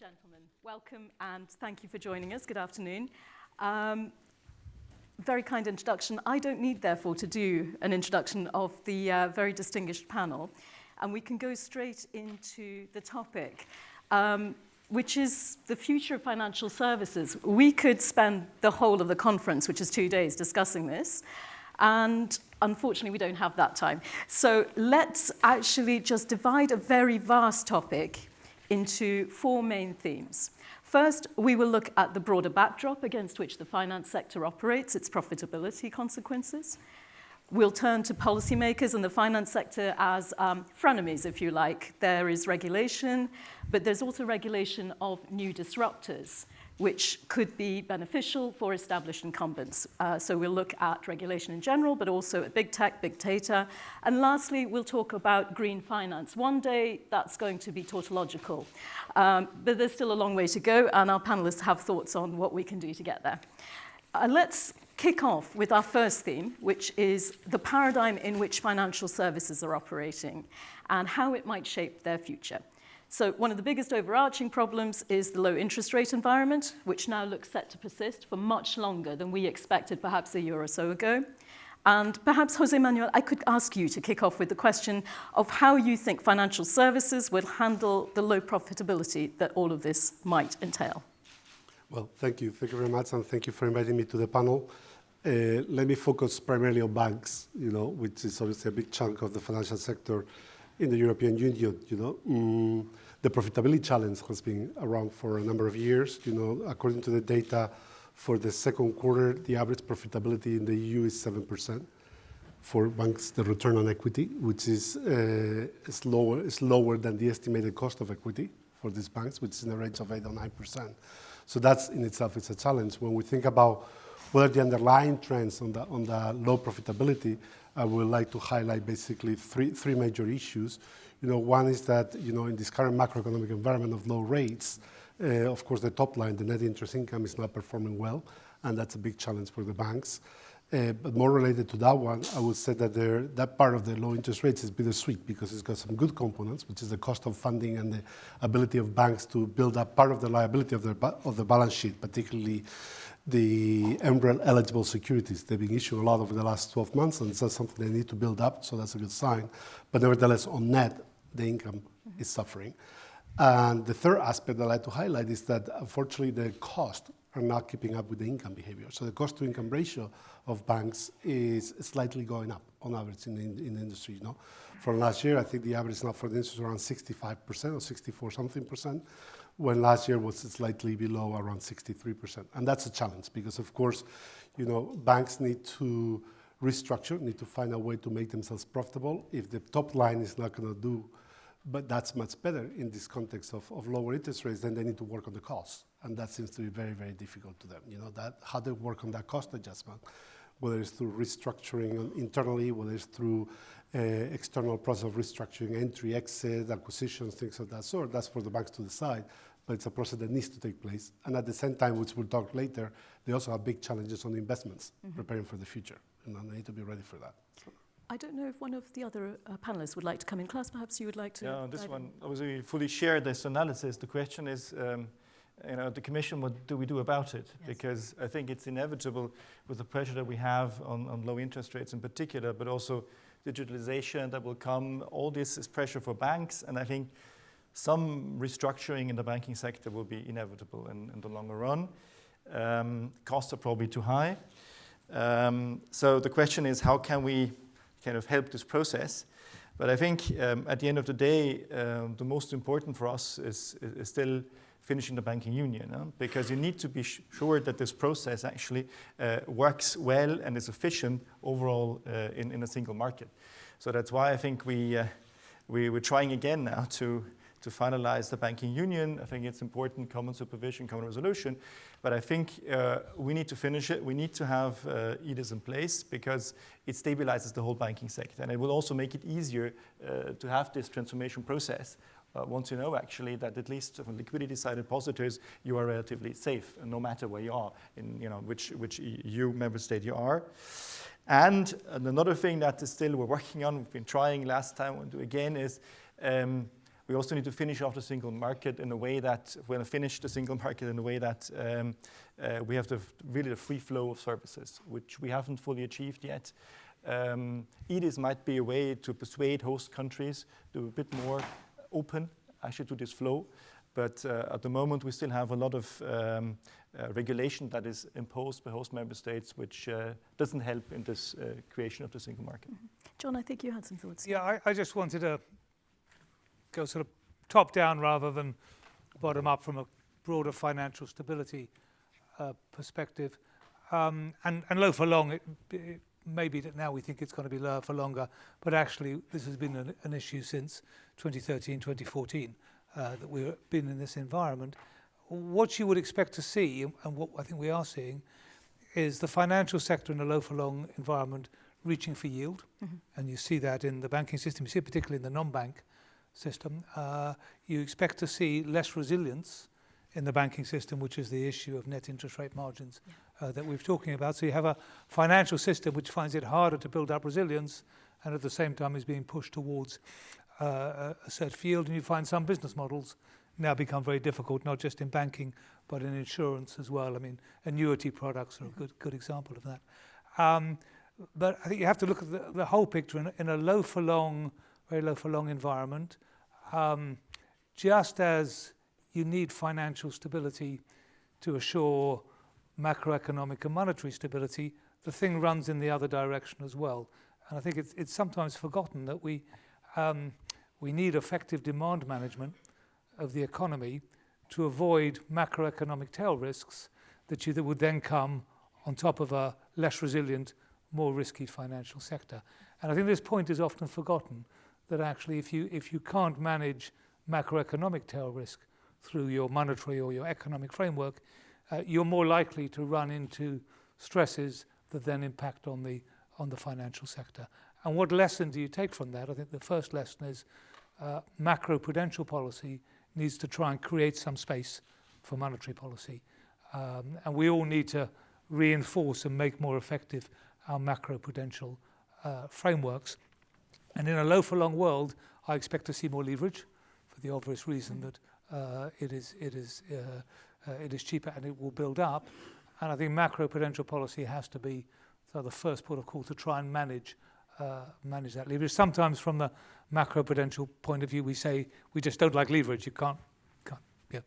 gentlemen, welcome and thank you for joining us. Good afternoon. Um, very kind introduction. I don't need, therefore, to do an introduction of the uh, very distinguished panel, and we can go straight into the topic, um, which is the future of financial services. We could spend the whole of the conference, which is two days, discussing this, and unfortunately, we don't have that time. So let's actually just divide a very vast topic into four main themes. First, we will look at the broader backdrop against which the finance sector operates, its profitability consequences. We'll turn to policymakers and the finance sector as um, frenemies, if you like. There is regulation, but there's also regulation of new disruptors which could be beneficial for established incumbents. Uh, so we'll look at regulation in general, but also at big tech, big data. And lastly, we'll talk about green finance. One day, that's going to be tautological. Um, but there's still a long way to go, and our panelists have thoughts on what we can do to get there. Uh, let's kick off with our first theme, which is the paradigm in which financial services are operating and how it might shape their future. So one of the biggest overarching problems is the low interest rate environment, which now looks set to persist for much longer than we expected perhaps a year or so ago. And perhaps, Jose Manuel, I could ask you to kick off with the question of how you think financial services will handle the low profitability that all of this might entail. Well, thank you. Thank you very much, and thank you for inviting me to the panel. Uh, let me focus primarily on banks, you know, which is obviously a big chunk of the financial sector in the European Union, you know. Mm, the profitability challenge has been around for a number of years. You know, according to the data for the second quarter, the average profitability in the EU is 7% for banks, the return on equity, which is, uh, is, lower, is lower than the estimated cost of equity for these banks, which is in the range of 8 or 9%. So that's in itself is a challenge. When we think about what are the underlying trends on the, on the low profitability, I would like to highlight basically three, three major issues. You know, one is that, you know, in this current macroeconomic environment of low rates, uh, of course, the top line, the net interest income is not performing well, and that's a big challenge for the banks. Uh, but more related to that one, I would say that there, that part of the low interest rates is bittersweet because it's got some good components, which is the cost of funding and the ability of banks to build up part of the liability of, their, of the balance sheet, particularly the MREL eligible securities. They've been issued a lot over the last 12 months, and that's something they need to build up, so that's a good sign. But nevertheless, on net, the income is suffering. And the third aspect that I like to highlight is that unfortunately the cost are not keeping up with the income behavior. So the cost to income ratio of banks is slightly going up on average in the, in the industry. You know? From last year, I think the average now for the industry is around 65% or 64 something percent when last year was slightly below around 63%. And that's a challenge because of course, you know, banks need to restructure, need to find a way to make themselves profitable. If the top line is not gonna do, but that's much better in this context of, of lower interest rates, then they need to work on the costs. And that seems to be very, very difficult to them. You know, that how they work on that cost adjustment, whether it's through restructuring internally, whether it's through uh, external process of restructuring, entry, exit, acquisitions, things of that sort. That's for the banks to decide but it's a process that needs to take place. And at the same time, which we'll talk later, they also have big challenges on investments, mm -hmm. preparing for the future, and they need to be ready for that. I don't know if one of the other uh, panelists would like to come in. Klaus, perhaps you would like to. Yeah, this one, obviously, fully share this analysis. The question is, um, you know, the Commission, what do we do about it? Yes. Because I think it's inevitable with the pressure that we have on, on low interest rates in particular, but also digitalization that will come. All this is pressure for banks, and I think some restructuring in the banking sector will be inevitable in, in the longer run. Um, costs are probably too high. Um, so the question is how can we kind of help this process? But I think um, at the end of the day, um, the most important for us is, is still finishing the banking union, because you need to be sure that this process actually uh, works well and is efficient overall uh, in, in a single market. So that's why I think we, uh, we, we're trying again now to to finalize the banking union. I think it's important, common supervision, common resolution. But I think uh, we need to finish it. We need to have uh, EDIS in place because it stabilizes the whole banking sector. And it will also make it easier uh, to have this transformation process uh, once you know actually that at least from liquidity side depositors, you are relatively safe, no matter where you are, in you know which, which EU member state you are. And, and another thing that is still we're working on, we've been trying last time, we'll do again, is um, We also need to finish off the single market in a way that, when I finish the single market in a way that um, uh, we have the, really the free flow of services, which we haven't fully achieved yet. Um, EDIS might be a way to persuade host countries to be a bit more open actually to this flow. But uh, at the moment, we still have a lot of um, uh, regulation that is imposed by host member states, which uh, doesn't help in this uh, creation of the single market. Mm -hmm. John, I think you had some thoughts. Yeah, I, I just wanted to go sort of top down rather than bottom up from a broader financial stability uh, perspective. Um, and, and low for long, it, it maybe that now we think it's going to be lower for longer, but actually this has been an, an issue since 2013, 2014, uh, that we've been in this environment. What you would expect to see, and what I think we are seeing, is the financial sector in a low for long environment reaching for yield. Mm -hmm. And you see that in the banking system, you see it particularly in the non-bank system. Uh, you expect to see less resilience in the banking system, which is the issue of net interest rate margins yeah. uh, that we're talking about. So you have a financial system which finds it harder to build up resilience and at the same time is being pushed towards uh, a certain field. And you find some business models now become very difficult, not just in banking, but in insurance as well. I mean, annuity products are a good, good example of that. Um, but I think you have to look at the, the whole picture in, in a low for long, very low for long environment. Um, just as you need financial stability to assure macroeconomic and monetary stability, the thing runs in the other direction as well. And I think it's, it's sometimes forgotten that we, um, we need effective demand management of the economy to avoid macroeconomic tail risks that, you, that would then come on top of a less resilient, more risky financial sector. And I think this point is often forgotten, that actually if you, if you can't manage macroeconomic tail risk, through your monetary or your economic framework, uh, you're more likely to run into stresses that then impact on the, on the financial sector. And what lesson do you take from that? I think the first lesson is uh, macro-prudential policy needs to try and create some space for monetary policy. Um, and we all need to reinforce and make more effective our macro-prudential uh, frameworks. And in a low for long world, I expect to see more leverage for the obvious reason that uh, it is it is uh, uh, it is cheaper and it will build up. And I think macro-prudential policy has to be so the first port of call to try and manage uh, manage that leverage. Sometimes from the macro-prudential point of view, we say we just don't like leverage. You can't, can't yeah.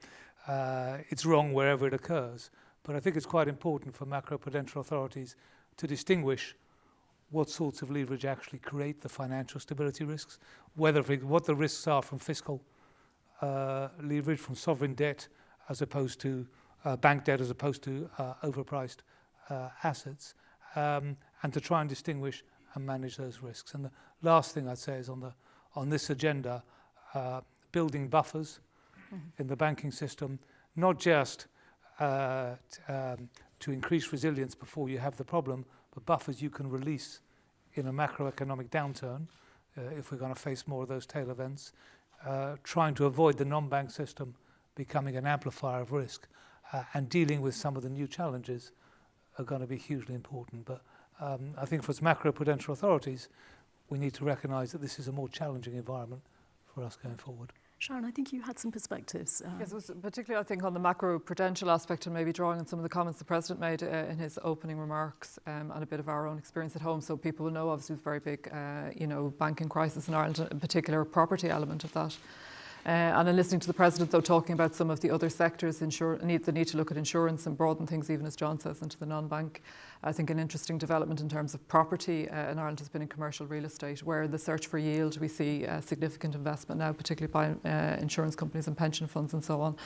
Uh, it's wrong wherever it occurs. But I think it's quite important for macro-prudential authorities to distinguish what sorts of leverage actually create the financial stability risks, whether what the risks are from fiscal uh, leverage from sovereign debt as opposed to uh, bank debt as opposed to uh, overpriced uh, assets um, and to try and distinguish and manage those risks. And the last thing I'd say is on, the, on this agenda, uh, building buffers mm -hmm. in the banking system, not just uh, um, to increase resilience before you have the problem, but buffers you can release in a macroeconomic downturn uh, if we're going to face more of those tail events uh, trying to avoid the non-bank system becoming an amplifier of risk uh, and dealing with some of the new challenges are going to be hugely important. But um, I think for macro-prudential authorities, we need to recognise that this is a more challenging environment for us going forward. Sharon, I think you had some perspectives. Uh, yes, particularly I think on the macro-prudential aspect and maybe drawing on some of the comments the President made uh, in his opening remarks um, and a bit of our own experience at home. So people will know obviously the very big, uh, you know, banking crisis in Ireland, in particular property element of that. Uh, and in listening to the President, though, talking about some of the other sectors, need, the need to look at insurance and broaden things, even as John says, into the non-bank I think an interesting development in terms of property uh, in Ireland has been in commercial real estate, where the search for yield we see uh, significant investment now, particularly by uh, insurance companies and pension funds and so on.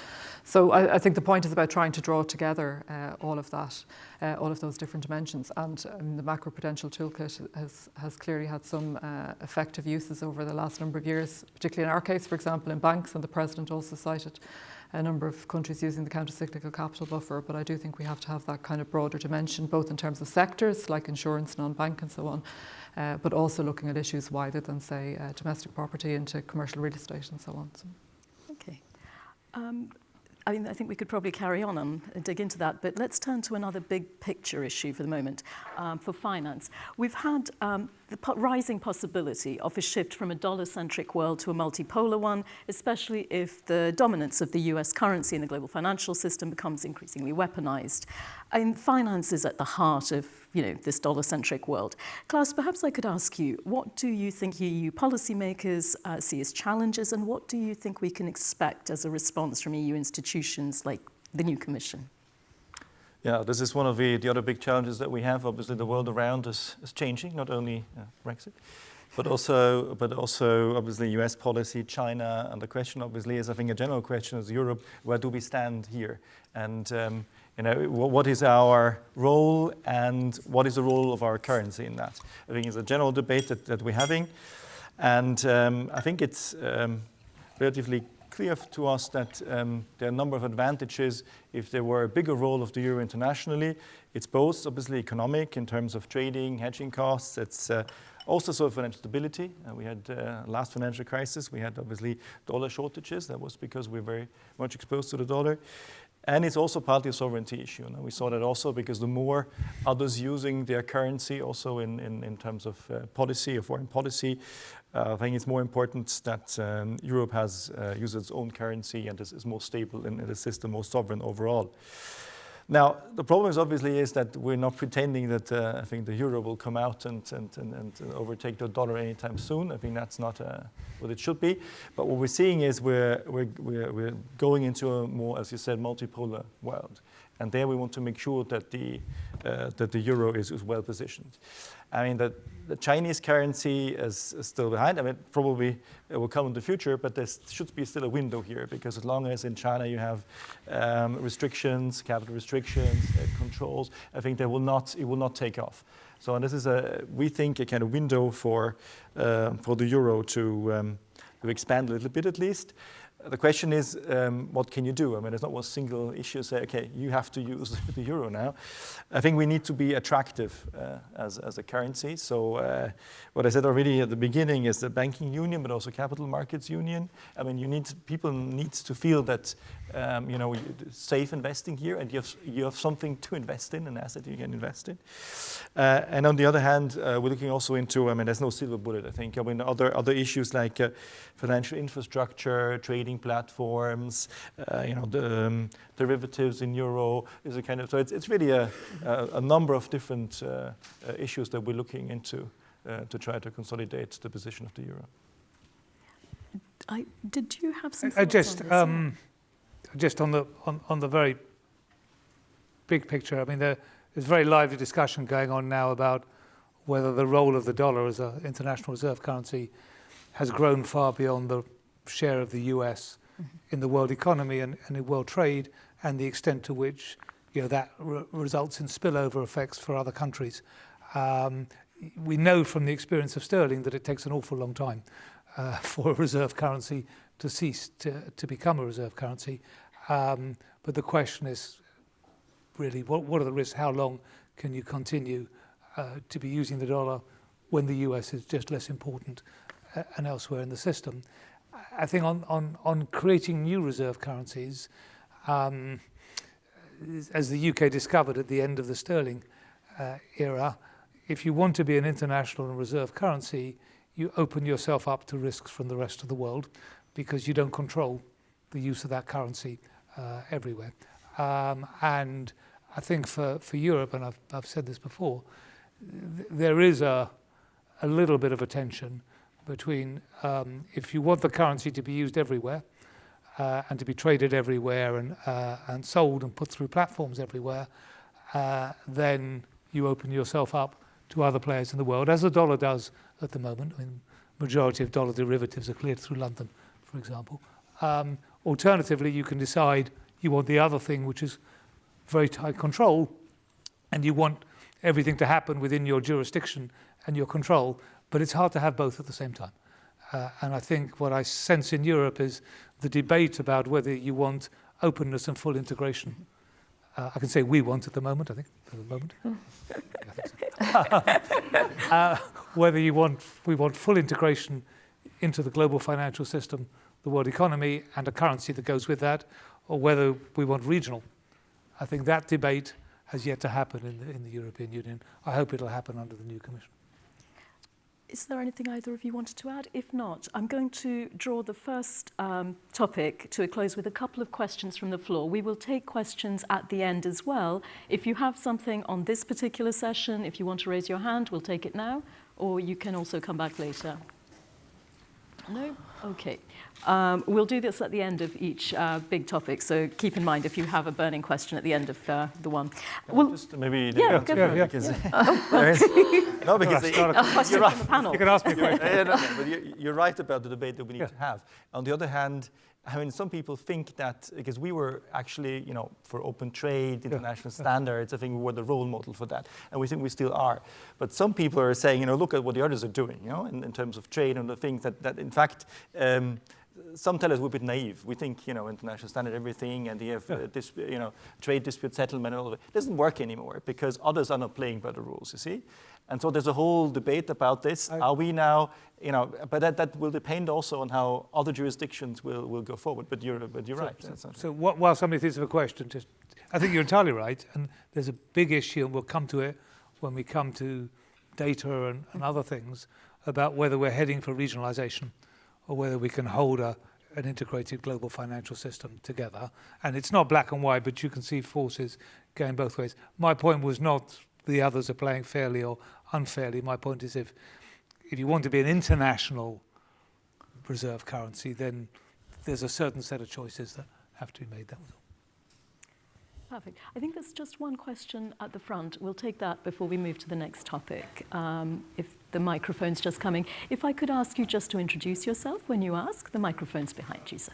So I, I think the point is about trying to draw together uh, all of that, uh, all of those different dimensions. And um, the macroprudential toolkit has, has clearly had some effective uses over the last number of years, particularly in our case, for example, in banks, and the President also cited a number of countries using the countercyclical capital buffer, but I do think we have to have that kind of broader dimension, both in terms of sectors like insurance, non-bank and so on, uh, but also looking at issues wider than, say, uh, domestic property into commercial real estate and so on. So. Okay. Um, I mean, I think we could probably carry on and dig into that, but let's turn to another big picture issue for the moment um, for finance. We've had um, the po rising possibility of a shift from a dollar-centric world to a multipolar one, especially if the dominance of the US currency in the global financial system becomes increasingly weaponized. And finance is at the heart of you know, this dollar-centric world. Klaus, perhaps I could ask you, what do you think EU policymakers uh, see as challenges and what do you think we can expect as a response from EU institutions like the new Commission? Yeah, this is one of the, the other big challenges that we have. Obviously, the world around us is changing, not only uh, Brexit, but also, but also obviously US policy, China, and the question obviously is, I think a general question is Europe, where do we stand here? And um, you know, what is our role and what is the role of our currency in that? I think it's a general debate that, that we're having. And um, I think it's um, relatively clear to us that um, there are a number of advantages if there were a bigger role of the euro internationally. It's both obviously economic in terms of trading, hedging costs. It's uh, also sort of financial stability. Uh, we had uh, last financial crisis, we had obviously dollar shortages. That was because we we're very much exposed to the dollar. And it's also partly a sovereignty issue. We saw that also because the more others using their currency also in, in, in terms of uh, policy or foreign policy, I think it's more important that um, Europe has uh, used its own currency and is, is more stable in, in the system, more sovereign overall. Now, the problem is obviously is that we're not pretending that uh, I think the euro will come out and, and, and, and, overtake the dollar anytime soon. I think that's not uh, what it should be. But what we're seeing is we're, we're, we're, we're going into a more, as you said, multipolar world. And there we want to make sure that the, uh, that the euro is, is well positioned. I mean, the, the Chinese currency is, is, still behind. I mean, probably it will come in the future, but there should be still a window here because as long as in China you have um, restrictions, capital restrictions, uh, controls, I think they will not, it will not take off. So this is a, we think, a kind of window for, uh, for the euro to, um, to expand a little bit at least the question is, um, what can you do? I mean, it's not one single issue say, okay, you have to use the euro now. I think we need to be attractive uh, as, as a currency. So uh, what I said already at the beginning is the banking union, but also capital markets union. I mean, you need people need to feel that um, you know safe investing here, and you have you have something to invest in, an asset you can invest in. Uh, and on the other hand, uh, we're looking also into. I mean, there's no silver bullet. I think. I mean, other other issues like uh, financial infrastructure, trading platforms, uh, you know, the um, derivatives in euro is a kind of. So it's it's really a a, a number of different uh, issues that we're looking into. Uh, to try to consolidate the position of the euro. I, did you have some? I just, on um, just on the on, on the very big picture. I mean, there, there's very lively discussion going on now about whether the role of the dollar as an international reserve currency has grown far beyond the share of the US mm -hmm. in the world economy and, and in world trade, and the extent to which you know that re results in spillover effects for other countries. Um, we know from the experience of sterling that it takes an awful long time uh, for a reserve currency to cease to, to become a reserve currency. Um, but the question is really, what, what are the risks? How long can you continue uh, to be using the dollar when the US is just less important uh, and elsewhere in the system? I think on, on, on creating new reserve currencies, um, as the UK discovered at the end of the sterling uh, era, if you want to be an international reserve currency, you open yourself up to risks from the rest of the world because you don't control the use of that currency uh, everywhere. Um, and I think for, for Europe, and I've, I've said this before, th there is a, a little bit of a tension between um, if you want the currency to be used everywhere uh, and to be traded everywhere and, uh, and sold and put through platforms everywhere, uh, then you open yourself up to other players in the world, as the dollar does at the moment. I mean, majority of dollar derivatives are cleared through London, for example. Um, alternatively, you can decide you want the other thing, which is very tight control, and you want everything to happen within your jurisdiction and your control, but it's hard to have both at the same time. Uh, and I think what I sense in Europe is the debate about whether you want openness and full integration uh, I can say we want at the moment, I think, at the moment. so. uh, whether you want, we want full integration into the global financial system, the world economy, and a currency that goes with that, or whether we want regional. I think that debate has yet to happen in the, in the European Union. I hope it'll happen under the new Commission. Is there anything either of you wanted to add? If not, I'm going to draw the first um, topic to a close with a couple of questions from the floor. We will take questions at the end as well. If you have something on this particular session, if you want to raise your hand, we'll take it now, or you can also come back later. No? Okay. Um, we'll do this at the end of each uh, big topic, so keep in mind if you have a burning question at the end of uh, the one. Well, just maybe yeah, go for it. because there is, no, because it's not a question you're right. from the panel. You can ask me a question. yeah, no, no, but you- you're right about the debate that we need Yeah. to have. On the other hand, I mean, some people think that because we were actually, you know, for open trade, international standards, I think we were the role model for that, and we think we still are. But some people are saying, you know, look at what the others are doing, you know, in, in terms of trade and the things that, that in fact, um, some tell us we're a bit naive. We think, you know, international standard everything, and they have, uh, dis- you know, trade dispute settlement and all of it. It doesn't work anymore because others are not playing by the rules. You see, and so there's a whole debate about this. I- are we now, you know, but that, that will depend also on how other jurisdictions will, will go forward. But you're, but you're So- right. Not- So wh- while somebody thinks of a question, just I think you're entirely right, and there's a big issue, and we'll come to it when we come to data and, and other things about whether we're heading for regionalisation or whether we can hold a, an integrated global financial system together. And it's not black and white, but you can see forces going both ways. My point was not the others are playing fairly or unfairly. My point is if if you want to be an international reserve currency, then there's a certain set of choices that have to be made. That was all. Perfect. I think there's just one question at the front. We'll take that before we move to the next topic, um, if the microphone's just coming. If I could ask you just to introduce yourself when you ask, the microphone's behind you, sir.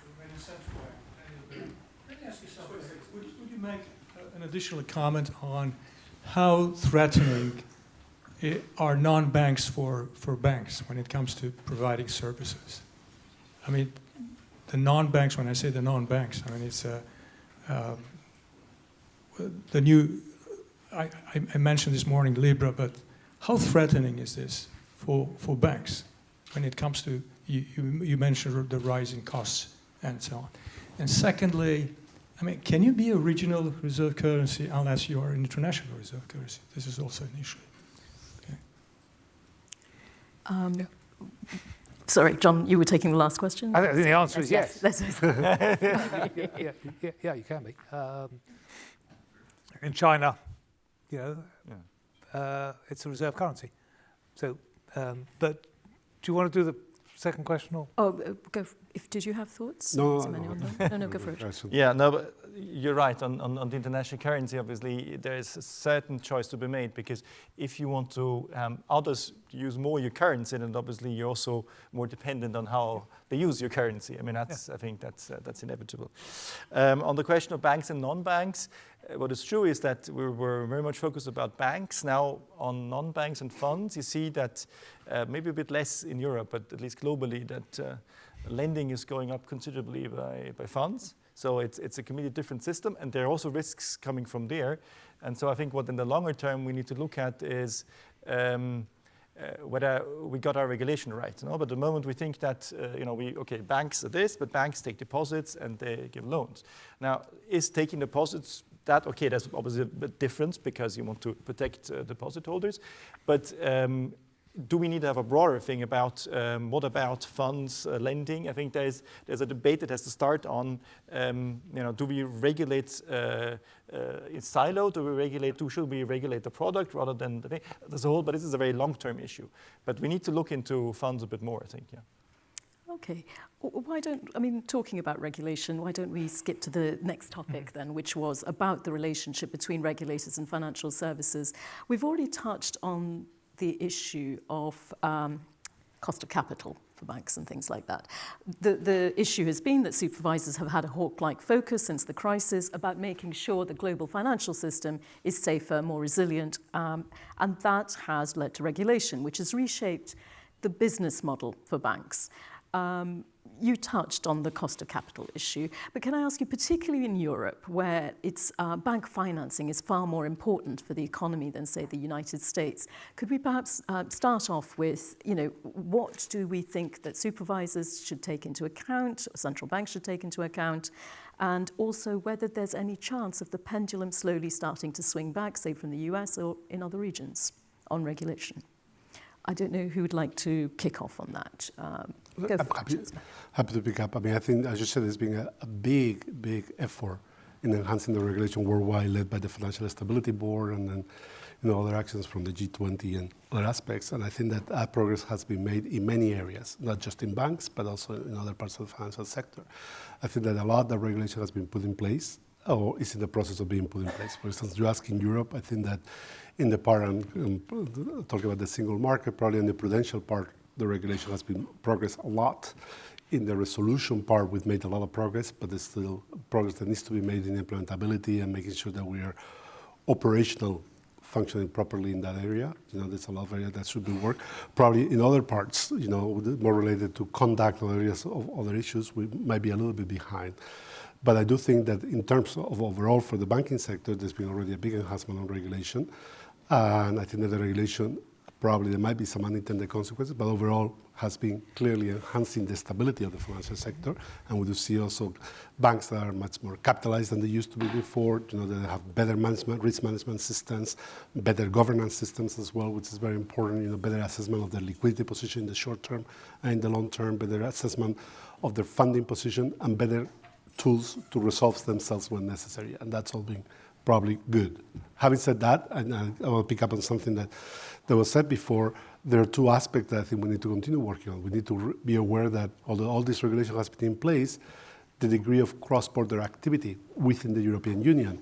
Would, would you make uh, an additional comment on how threatening are non-banks for, for banks when it comes to providing services? I mean, the non-banks, when I say the non-banks, I mean, it's uh, um, the new, I, I mentioned this morning Libra, but how threatening is this for, for banks when it comes to, you, you, you mentioned the rising costs and so on. And secondly, I mean, can you be a regional reserve currency unless you are an international reserve currency? This is also an issue. Um, Sorry, John, you were taking the last question? I think the answer is yes. Yes, yes. yeah, yeah, yeah, you can be. Um, in China, you know, Yeah. Uh, it's a reserve currency. So, um, but do you want to do the second question or? Oh, uh, go. If did you have thoughts? No, Is no, anyone no. done? no, no, go for it. Question. Yeah, no, but you're right. On, on, on the international currency, obviously, there is a certain choice to be made because if you want to, um, others use more your currency, then obviously you're also more dependent on how they use your currency. I mean, that's, I think that's, uh, that's inevitable. Um, on the question of banks and non-banks, uh, what is true is that we were very much focused about banks. Now, on non-banks and funds, you see that uh, maybe a bit less in Europe, but at least globally, that uh, lending is going up considerably by, by funds. So it's, it's a completely different system, and there are also risks coming from there. And so I think what in the longer term we need to look at is um, uh, whether we got our regulation right. You know? But the moment we think that, uh, you know, we, okay, banks are this, but banks take deposits and they give loans. Now, is taking deposits that, okay, there's obviously a difference because you want to protect uh, deposit holders, but um, do we need to have a broader thing about um, what about funds uh, lending? I think there's there's a debate that has to start on um, you know do we regulate uh, uh, in silo? Do we regulate? Do should we regulate the product rather than the thing? There's a whole, but this is a very long-term issue. But we need to look into funds a bit more. I think. Yeah. Okay. Why don't, I mean, talking about regulation, why don't we skip to the next topic then, which was about the relationship between regulators and financial services. We've already touched on the issue of um, cost of capital for banks and things like that. The, the issue has been that supervisors have had a hawk-like focus since the crisis about making sure the global financial system is safer, more resilient, um, and that has led to regulation, which has reshaped the business model for banks. Um, you touched on the cost of capital issue, but can I ask you, particularly in Europe, where it's uh, bank financing is far more important for the economy than, say, the United States, could we perhaps uh, start off with, you know, what do we think that supervisors should take into account, central banks should take into account, and also whether there's any chance of the pendulum slowly starting to swing back, say, from the US or in other regions on regulation? I don't know who would like to kick off on that. Um, I'm happy, happy to pick up. I mean, I think, as you said, there's been a, a big, big effort in enhancing the regulation worldwide, led by the Financial Stability Board and then, you know, other actions from the G20 and other aspects. And I think that, that progress has been made in many areas, not just in banks, but also in other parts of the financial sector. I think that a lot of the regulation has been put in place or is in the process of being put in place. For instance, you ask in Europe, I think that in the part, I'm, talking about the single market, probably in the prudential part, the regulation has been progress a lot. In the resolution part, we've made a lot of progress, but there's still progress that needs to be made in implementability and making sure that we are operational functioning properly in that area. You know, there's a lot of area that should be worked. Probably in other parts, you know, more related to conduct or areas of other issues, we might be a little bit behind. But I do think that in terms of overall for the banking sector, there's been already a big enhancement on regulation. And I think that the regulation, probably there might be some unintended consequences, but overall has been clearly enhancing the stability of the financial sector. And we do see also banks that are much more capitalized than they used to be before, you know, they have better management, risk management systems, better governance systems as well, which is very important, you know, better assessment of their liquidity position in the short term and in the long term, better assessment of their funding position and better tools to resolve themselves when necessary. And that's all been probably good. Having said that, and I, I will pick up on something that, that was said before, there are two aspects that I think we need to continue working on. We need to be aware that although all this regulation has been in place, the degree of cross-border activity within the European Union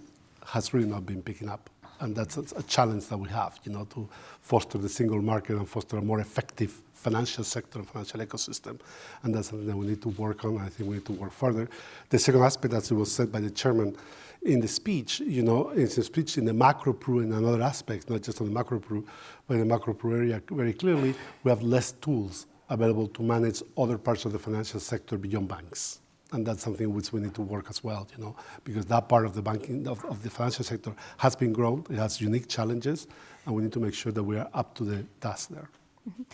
has really not been picking up. And that's a, challenge that we have, you know, to foster the single market and foster a more effective financial sector and financial ecosystem. And that's something that we need to work on. I think we need to work further. The second aspect, as it was said by the chairman in the speech, you know, in the speech in the macro pro in another aspect, not just on the macro pro, but in the macro pro area, very clearly, we have less tools available to manage other parts of the financial sector beyond banks. And that's something which we need to work as well, you know, because that part of the banking, of, of the financial sector has been grown. It has unique challenges, and we need to make sure that we are up to the task there. Mm -hmm.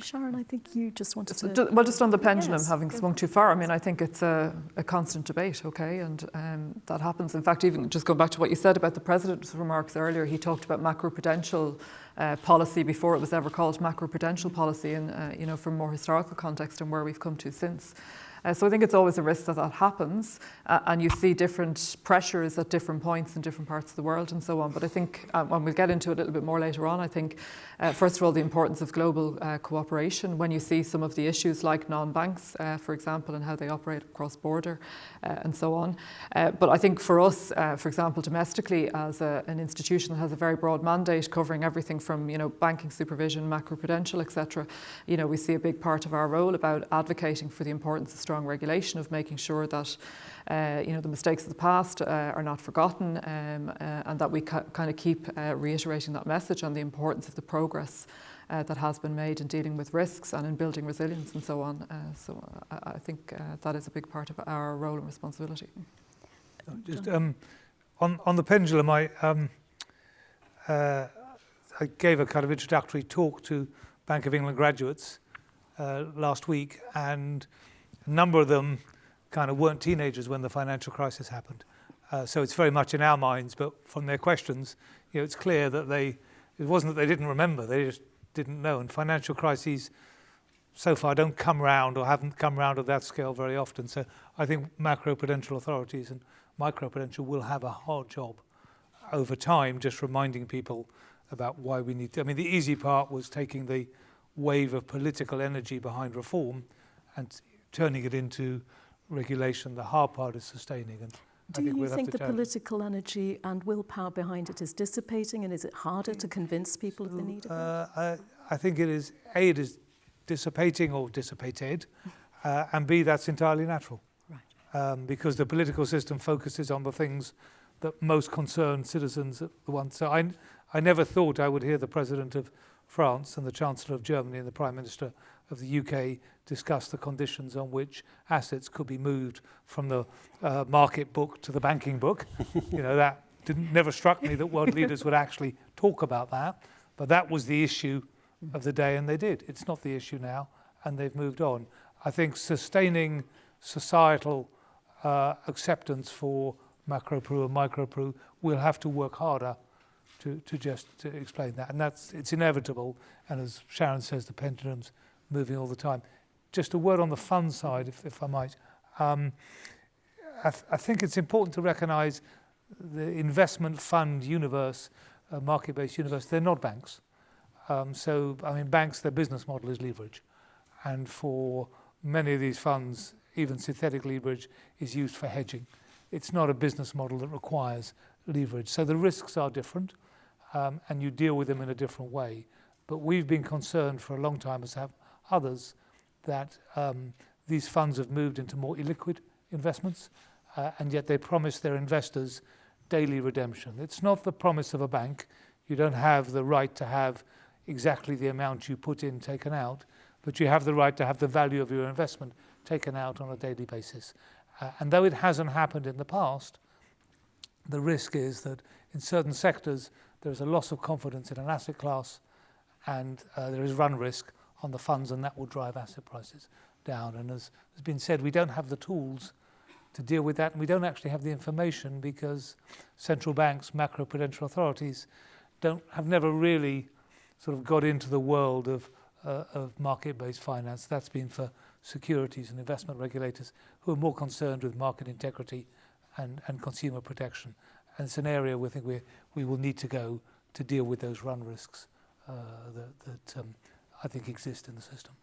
Sharon, I think you just wanted to... Just, well, just on the pendulum, yes, having swung too far, I mean, I think it's a, a constant debate, okay, and um, that happens. In fact, even just going back to what you said about the President's remarks earlier, he talked about macroprudential uh, policy before it was ever called macroprudential policy, and, uh, you know, from more historical context and where we've come to since. Uh, so I think it's always a risk that that happens uh, and you see different pressures at different points in different parts of the world and so on. But I think, um, when we'll get into it a little bit more later on, I think, uh, first of all, the importance of global uh, cooperation when you see some of the issues like non-banks, uh, for example, and how they operate across border and so on. but I think for us, for example, domestically, as a, an institution that has a very broad mandate covering everything from, you know, banking supervision, macroprudential, etc., you know, we see a big part of our role about advocating for the importance of strong regulation of making sure that uh, you know the mistakes of the past uh, are not forgotten um, uh, and that we kind of keep uh, reiterating that message on the importance of the progress uh, that has been made in dealing with risks and in building resilience and so on. Uh, so I, I think that is a big part of our role and responsibility. Just um, on, on the pendulum, I, um, I gave a kind of introductory talk to Bank of England graduates last week and a number of them kind of weren't teenagers when the financial crisis happened. Uh, so it's very much in our minds, but from their questions, you know, it's clear that they, it wasn't that they didn't remember, they just didn't know. And financial crises so far don't come round or haven't come round at that scale very often. So I think macroprudential authorities and microprudential will have a hard job over time, just reminding people about why we need to. I mean, the easy part was taking the wave of political energy behind reform and turning it into regulation. The hard part is sustaining. And do you think the political energy and willpower behind it is dissipating and is it harder to convince people so, of the need of uh, it? I, I think it is, A, it is dissipating or dissipated, uh, and B, that's entirely natural. Right. Um, because the political system focuses on the things that most concern citizens at the once. So I, I never thought I would hear the President of France and the Chancellor of Germany and the Prime Minister of the UK discuss the conditions on which assets could be moved from the uh, market book to the banking book. you know, that didn't, never struck me that world leaders would actually talk about that, but that was the issue of the day and they did. It's not the issue now and they've moved on. I think sustaining societal uh, acceptance for macro-pru and micro-pru will have to work harder to, to just to explain that. And that's it's inevitable. And as Sharon says, the pendulum's moving all the time. Just a word on the fund side, if, if I might. Um, I, th I think it's important to recognise the investment fund universe, uh, market-based universe, they're not banks. Um, so, I mean, banks, their business model is leverage. And for many of these funds, even synthetic leverage is used for hedging. It's not a business model that requires leverage. So the risks are different um, and you deal with them in a different way. But we've been concerned for a long time, as have others, that um, these funds have moved into more illiquid investments uh, and yet they promise their investors daily redemption. It's not the promise of a bank. You don't have the right to have exactly the amount you put in taken out, but you have the right to have the value of your investment taken out on a daily basis. Uh, and though it hasn't happened in the past, the risk is that in certain sectors there is a loss of confidence in an asset class and uh, there is run risk on the funds and that will drive asset prices down. And as has been said, we don't have the tools to deal with that and we don't actually have the information because central banks, macro-prudential authorities don't have never really sort of got into the world of, uh, of market-based finance. That's been for securities and investment regulators who are more concerned with market integrity and, and consumer protection. And it's an area we think we, we will need to go to deal with those run risks uh, that, that um, I think exist in the system.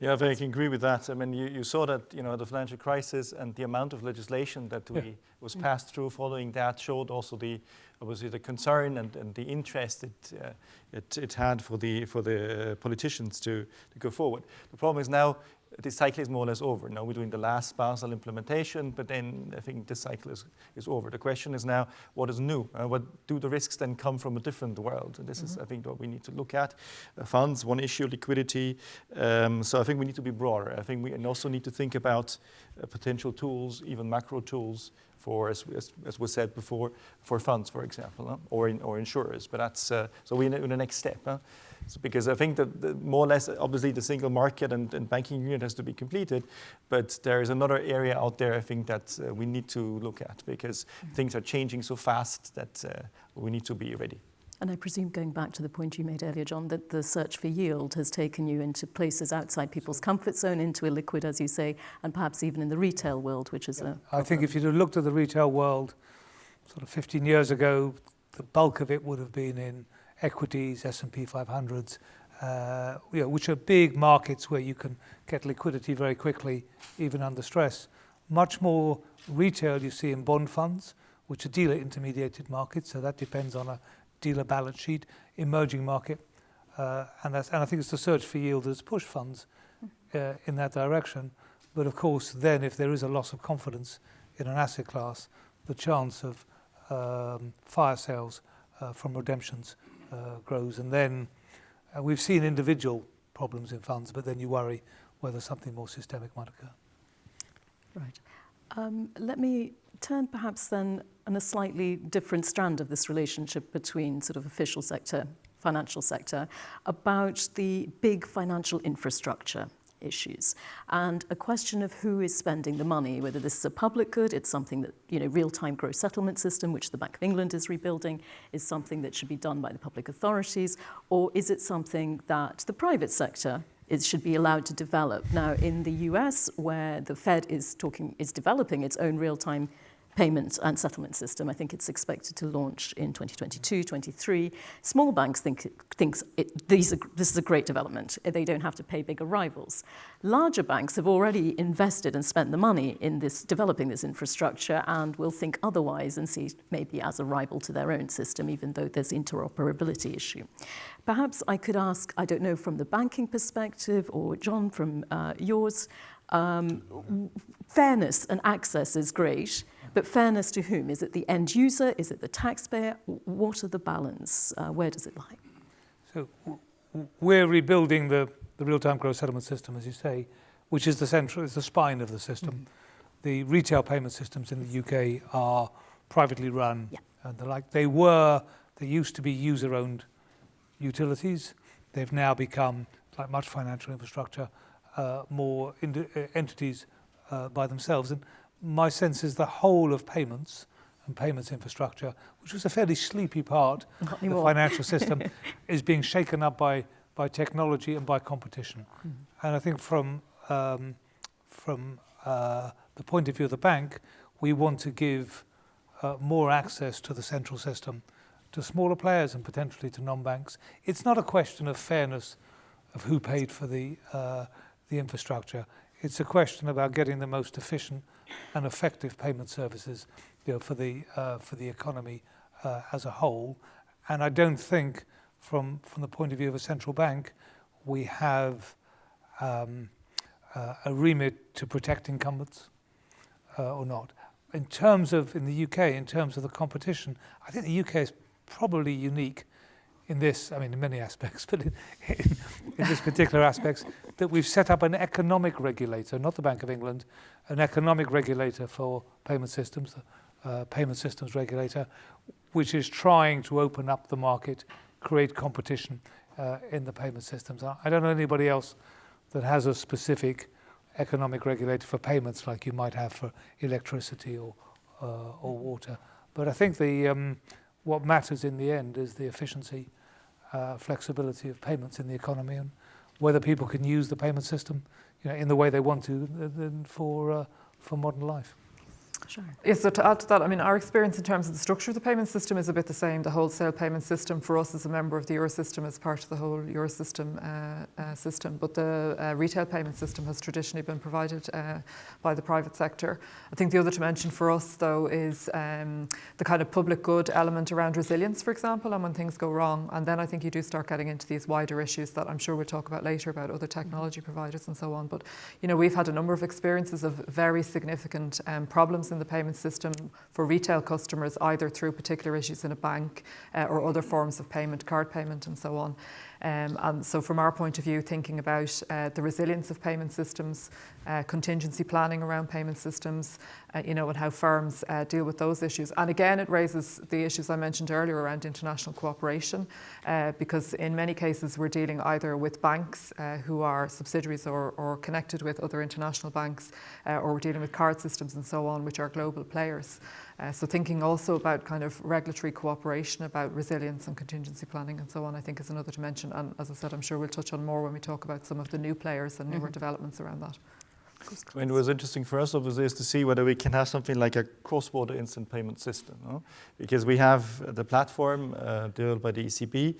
Yeah, I can agree with that. I mean, you, you saw that, you know, the financial crisis and the amount of legislation that we yeah. was passed through following that showed also the, obviously the concern and, and the interest it, uh, it, it had for the, for the politicians to, to go forward. The problem is now this cycle is more or less over. Now we're doing the last Basel implementation, but then I think this cycle is, is over. The question is now, what is new? Uh, what do the risks then come from a different world? And this mm -hmm. is, mm-hmm. I think, what we need to look at. Uh, funds, one issue, liquidity. Um, so I think we need to be broader. I think we also need to think about uh, potential tools, even macro tools, for, as, as, as, was said before, for funds, for example, huh? or, in, or insurers. But that's, uh, so we're in, in the next step. Huh? So because I think that the, more or less, obviously the single market and, and, banking union has to be completed, but there is another area out there I think that uh, we need to look at because mm -hmm. things are changing so fast that uh, we need to be ready. And I presume, going back to the point you made earlier, John, that the search for yield has taken you into places outside people's comfort zone, into illiquid, as you say, and perhaps even in the retail world, which is yeah. a... I think if you'd looked at the retail world sort of 15 years ago, the bulk of it would have been in equities, S&P 500s, uh, you know, which are big markets where you can get liquidity very quickly, even under stress. Much more retail you see in bond funds, which are dealer intermediated markets, so that depends on a dealer balance sheet, emerging market, uh, and, that's, and I think it's the search for yield that's pushed funds uh, in that direction. But of course, then if there is a loss of confidence in an asset class, the chance of um, fire sales uh, from redemptions uh, grows. And then uh, we've seen individual problems in funds, but then you worry whether something more systemic might occur. Right. Um, let me turn perhaps then on a slightly different strand of this relationship between sort of official sector, financial sector, about the big financial infrastructure issues and a question of who is spending the money, whether this is a public good, it's something that, you know, real-time gross settlement system, which the Bank of England is rebuilding, is something that should be done by the public authorities, or is it something that the private sector it should be allowed to develop. Now, in the US, where the Fed is talking, is developing its own real-time payment and settlement system. I think it's expected to launch in 2022, 23. Small banks think thinks it, these are, this is a great development. They don't have to pay bigger rivals. Larger banks have already invested and spent the money in this developing this infrastructure and will think otherwise and see maybe as a rival to their own system, even though there's interoperability issue. Perhaps I could ask, I don't know, from the banking perspective or John from uh, yours, um, fairness and access is great, but fairness to whom? Is it the end user? Is it the taxpayer? What are the balance? Uh, where does it lie? So we're rebuilding the, the real-time gross settlement system, as you say, which is the central, is the spine of the system. Mm -hmm. The retail payment systems in the UK are privately run. Yeah. And they're like, they were, they used to be user-owned utilities. They've now become, like much financial infrastructure, uh, more entities uh, by themselves. And my sense is the whole of payments, and payments infrastructure, which was a fairly sleepy part Not of the financial system, is being shaken up by, by technology and by competition. Mhm. And I think from, um, from uh, the point of view of the bank, we want to give uh, more access to the central system to smaller players and potentially to non-banks. It's not a question of fairness of who paid for the, uh, the infrastructure. It's a question about getting the most efficient and effective payment services you know, for, the, uh, for the economy uh, as a whole. And I don't think, from, from the point of view of a central bank, we have um, uh, a remit to protect incumbents uh, or not. In terms of, in the UK, in terms of the competition, I think the UK is probably unique in this, I mean, in many aspects, but in, in, in this particular aspects, that we've set up an economic regulator, not the Bank of England, an economic regulator for payment systems, the uh, payment systems regulator, which is trying to open up the market, create competition uh, in the payment systems. I I don't know anybody else that has a specific economic regulator for payments like you might have for electricity or, uh, or water. But I think the, um, what matters in the end is the efficiency, uh, flexibility of payments in the economy and whether people can use the payment system you know, in the way they want to for, uh, for modern life. Sure. Yes, so to add to that, I mean, our experience in terms of the structure of the payment system is a bit the same. The wholesale payment system for us as a member of the Eurosystem is part of the whole Eurosystem uh, uh, system, but the uh, retail payment system has traditionally been provided uh, by the private sector. I think the other dimension for us, though, is um, the kind of public good element around resilience, for example, and when things go wrong. And then I think you do start getting into these wider issues that I'm sure we'll talk about later about other technology providers and so on. But, you know, we've had a number of experiences of very significant um, problems in the payment system for retail customers, either through particular issues in a bank uh, or other forms of payment, card payment and so on. Um, and so from our point of view, thinking about uh, the resilience of payment systems, uh, contingency planning around payment systems, uh, you know, and how firms uh, deal with those issues. And again, it raises the issues I mentioned earlier around international cooperation, uh, because in many cases we're dealing either with banks uh, who are subsidiaries or, or connected with other international banks, or we're dealing with card systems and so on, which are global players. Uh, so thinking also about kind of regulatory cooperation, about resilience and contingency planning and so on, I think is another dimension. And as I said, I'm sure we'll touch on more when we talk about some of the new players and newer Mhm. developments around that. I mean, it was interesting for us, obviously, is to see whether we can have something like a cross-border instant payment system. no? Because we have the platform uh, developed by the ECB,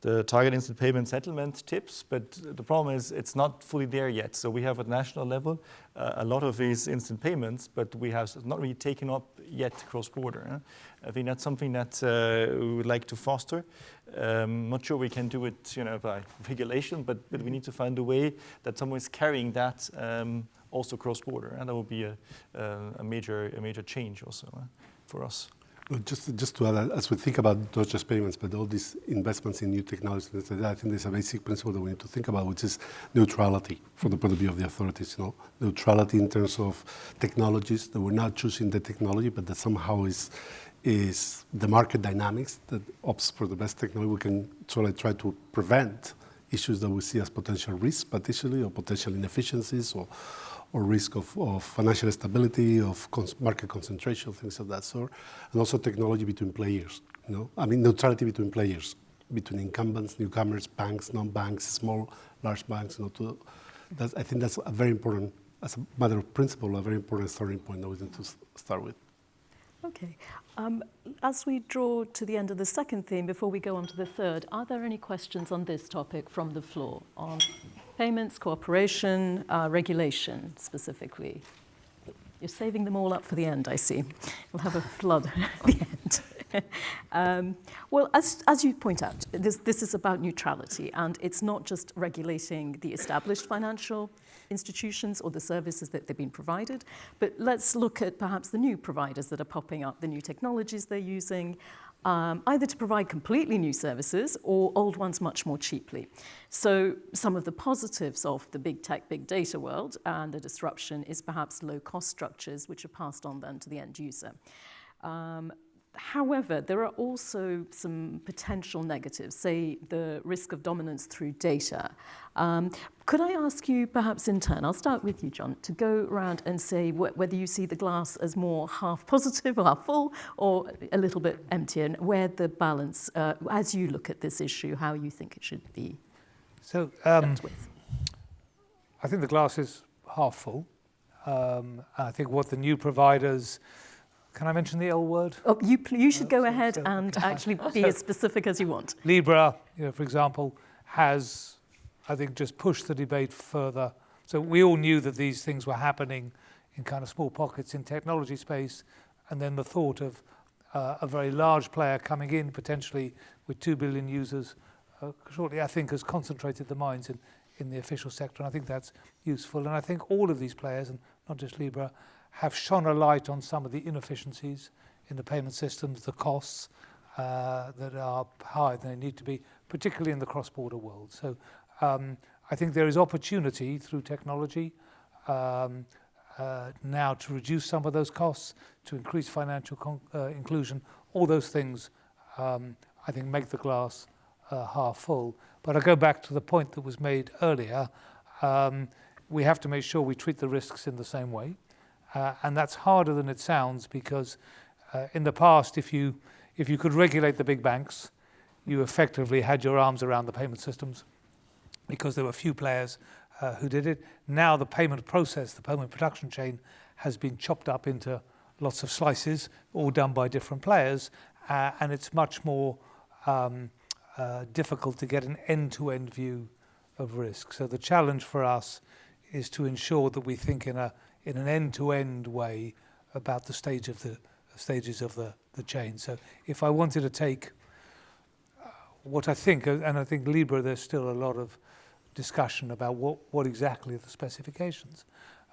the target instant payment settlement TIPS, but the problem is it's not fully there yet. So we have at national level uh, a lot of these instant payments, but we have not really taken up yet cross-border. huh? I think that's something that uh, we would like to foster. Um, not sure we can do it, you know, by regulation, but, but we need to find a way that someone is carrying that um, also cross-border, and that would be a, uh, a major a major change also for us. Just, just to add, as we think about not just payments, but all these investments in new technologies, I think there's a basic principle that we need to think about, which is neutrality from the point of view of the authorities. You know, neutrality in terms of technologies that we're not choosing the technology, but that somehow is is the market dynamics that opts for the best technology. We can sort of try to prevent issues that we see as potential risks, potentially, or potential inefficiencies, or or risk of, of financial stability, of cons- market concentration, things of that sort, and also technology between players. You know, I mean neutrality between players, between incumbents, newcomers, banks, non-banks, small, large banks. You know, to, that's, I think that's a very important, as a matter of principle, a very important starting point that we need to start with. Okay. Um, as we draw to the end of the second theme, before we go on to the third, are there any questions on this topic from the floor on payments, cooperation, uh, regulation specifically? You're saving them all up for the end, I see. We'll have a flood at the end. um, well, as, as you point out, this, this is about neutrality, and it's not just regulating the established financial institutions or the services that they've been provided, but let's look at perhaps the new providers that are popping up, the new technologies they're using, um, either to provide completely new services or old ones much more cheaply. So some of the positives of the big tech, big data world and the disruption is perhaps low cost structures which are passed on then to the end user. Um, However, there are also some potential negatives, say the risk of dominance through data. Um, could I ask you, perhaps in turn, I'll start with you, John, to go around and say wh whether you see the glass as more half positive or half full or a little bit empty, and where the balance, uh, as you look at this issue, how you think it should be So um, dealt with. I think the glass is half full. Um, I think what the new providers, can I mention the L word? Oh, you, you should go so- ahead so- and actually be as specific as you want. Libra, you know, for example, has, I think, just pushed the debate further. So we all knew that these things were happening in kind of small pockets in technology space, and then the thought of uh, a very large player coming in potentially with two billion users uh, shortly, I think, has concentrated the minds in, in the official sector, and I think that's useful. And I think all of these players, and not just Libra, have shone a light on some of the inefficiencies in the payment systems, the costs uh, that are higher than they need to be, particularly in the cross-border world. So um, I think there is opportunity through technology um, uh, now to reduce some of those costs, to increase financial uh, inclusion. All those things, um, I think, make the glass uh, half full. But I go back to the point that was made earlier. Um, we have to make sure we treat the risks in the same way. Uh, and that's harder than it sounds because uh, in the past, if you, if you could regulate the big banks, you effectively had your arms around the payment systems because there were few players uh, who did it. Now the payment process, the payment production chain, has been chopped up into lots of slices, all done by different players, uh, and it's much more um, uh, difficult to get an end-to-end view of risk. So the challenge for us is to ensure that we think in a in an end-to-end way about the stage of the stages of the, the chain. So if I wanted to take uh, what I think, uh, and I think Libra, there's still a lot of discussion about what, what exactly are the specifications,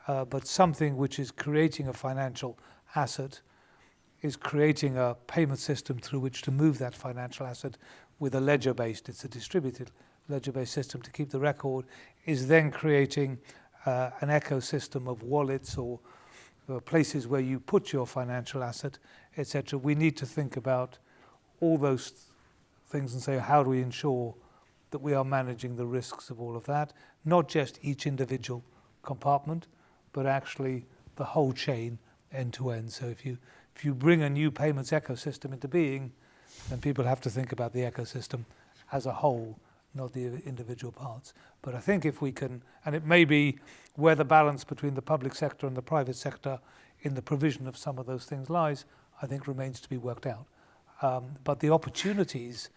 uh, but something which is creating a financial asset is creating a payment system through which to move that financial asset with a ledger-based, it's a distributed ledger-based system to keep the record, is then creating uh, an ecosystem of wallets or uh, places where you put your financial asset, etc. We need to think about all those th- things and say, how do we ensure that we are managing the risks of all of that, not just each individual compartment, but actually the whole chain end to end. So if you if you bring a new payments ecosystem into being, then people have to think about the ecosystem as a whole, not the individual parts. But I think if we can, and it may be where the balance between the public sector and the private sector in the provision of some of those things lies, I think remains to be worked out. Um, but the opportunities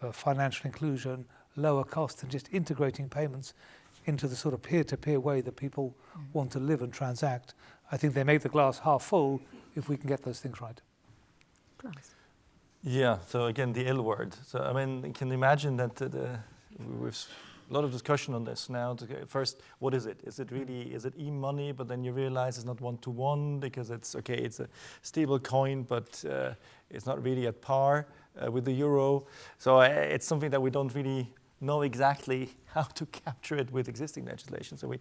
for financial inclusion, lower cost, and just integrating payments into the sort of peer-to-peer way that people want to live and transact, I think they make the glass half full if we can get those things right. Glass. Yeah, so again, the L word. So, I mean, you can imagine that uh, the, we've a lot of discussion on this now. First, what is it? Is it really, is it e-money, but then you realize it's not one-to-one because it's, okay, it's a stable coin, but uh, it's not really at par uh, with the euro. So uh, it's something that we don't really know exactly how to capture it with existing legislation. So we,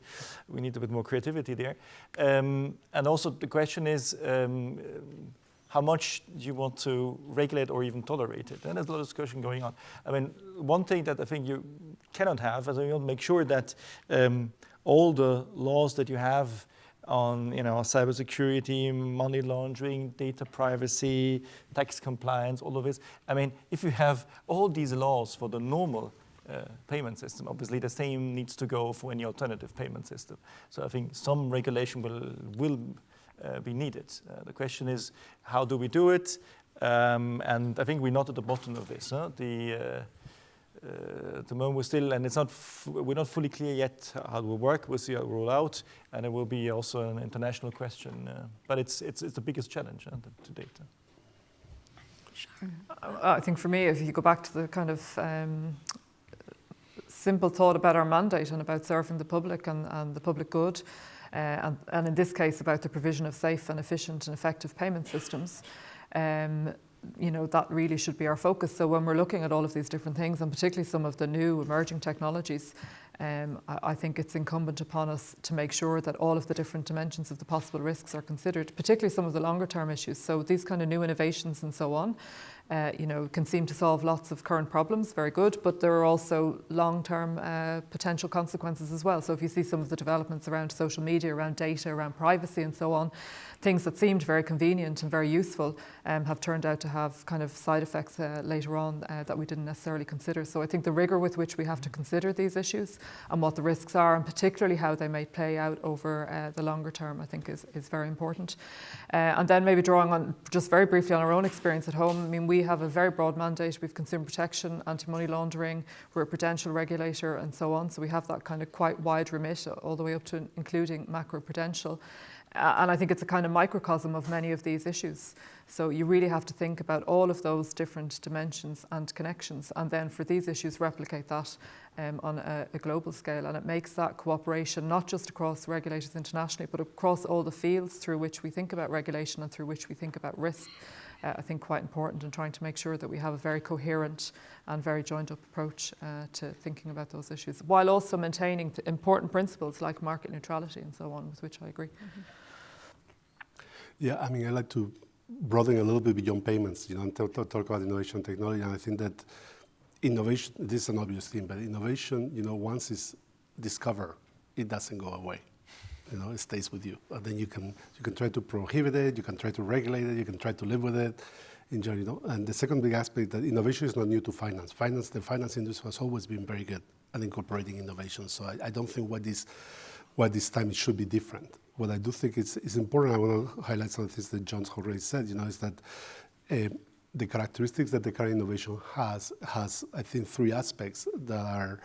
we need a bit more creativity there. Um, and also the question is, um, how much you want to regulate or even tolerate it? And there's a lot of discussion going on. I mean, one thing that I think you cannot have is you make sure that um, all the laws that you have on, you know, cybersecurity, money laundering, data privacy, tax compliance, all of this. I mean, if you have all these laws for the normal uh, payment system. Obviously, the same needs to go for any alternative payment system. So I think some regulation will will be needed. Uh, the question is, how do we do it? Um, and I think we're not at the bottom of this. Huh? The uh, uh, at the moment we're still, and it's not, we're not fully clear yet how it will work. We'll see how it will roll out, and it will be also an international question. Uh, but it's, it's, it's the biggest challenge uh, to- date. uh. Sharon. I think for me, if you go back to the kind of um, simple thought about our mandate and about serving the public and, and the public good, uh, and, and in this case about the provision of safe and efficient and effective payment systems, um, you know, that really should be our focus. So when we're looking at all of these different things, and particularly some of the new emerging technologies, um, I, I, think it's incumbent upon us to make sure that all of the different dimensions of the possible risks are considered, particularly some of the longer term issues. So these kind of new innovations and so on, uh, you know, can seem to solve lots of current problems, very good, but there are also long-term uh, potential consequences as well. So if you see some of the developments around social media, around data, around privacy and so on, things that seemed very convenient and very useful um, have turned out to have kind of side effects uh, later on uh, that we didn't necessarily consider. So I think the rigour with which we have to consider these issues and what the risks are, and particularly how they may play out over uh, the longer term, I think is, is very important. Uh, and then maybe drawing on just very briefly on our own experience at home, I mean, we have a very broad mandate. We have consumer protection, anti-money laundering, we're a prudential regulator and so on. So we have that kind of quite wide remit all the way up to including macro-prudential. Uh, and I think it's a kind of microcosm of many of these issues. So you really have to think about all of those different dimensions and connections, and then for these issues, replicate that um, on a, a, global scale. And it makes that cooperation not just across regulators internationally, but across all the fields through which we think about regulation and through which we think about risk. Uh, I think quite important in trying to make sure that we have a very coherent and very joined up approach uh, to thinking about those issues, while also maintaining important principles like market neutrality and so on, with which I agree. Mm -hmm. Yeah, I mean, I like to broaden a little bit beyond payments, you know, and talk, talk about innovation technology. And I think that innovation, this is an obvious thing, but innovation, you know, once it's discovered, it doesn't go away. You know, it stays with you. And then you can, you can try to prohibit it, you can try to regulate it, you can try to live with it. Enjoy, you know. And the second big aspect that innovation is not new to finance. Finance, the finance industry has always been very good at incorporating innovation. So I, I don't think what this, what this time it should be different what I do think is, is important, I want to highlight some things that John's already said, you know, is that uh, the characteristics that the current innovation has, has, I think, three aspects that are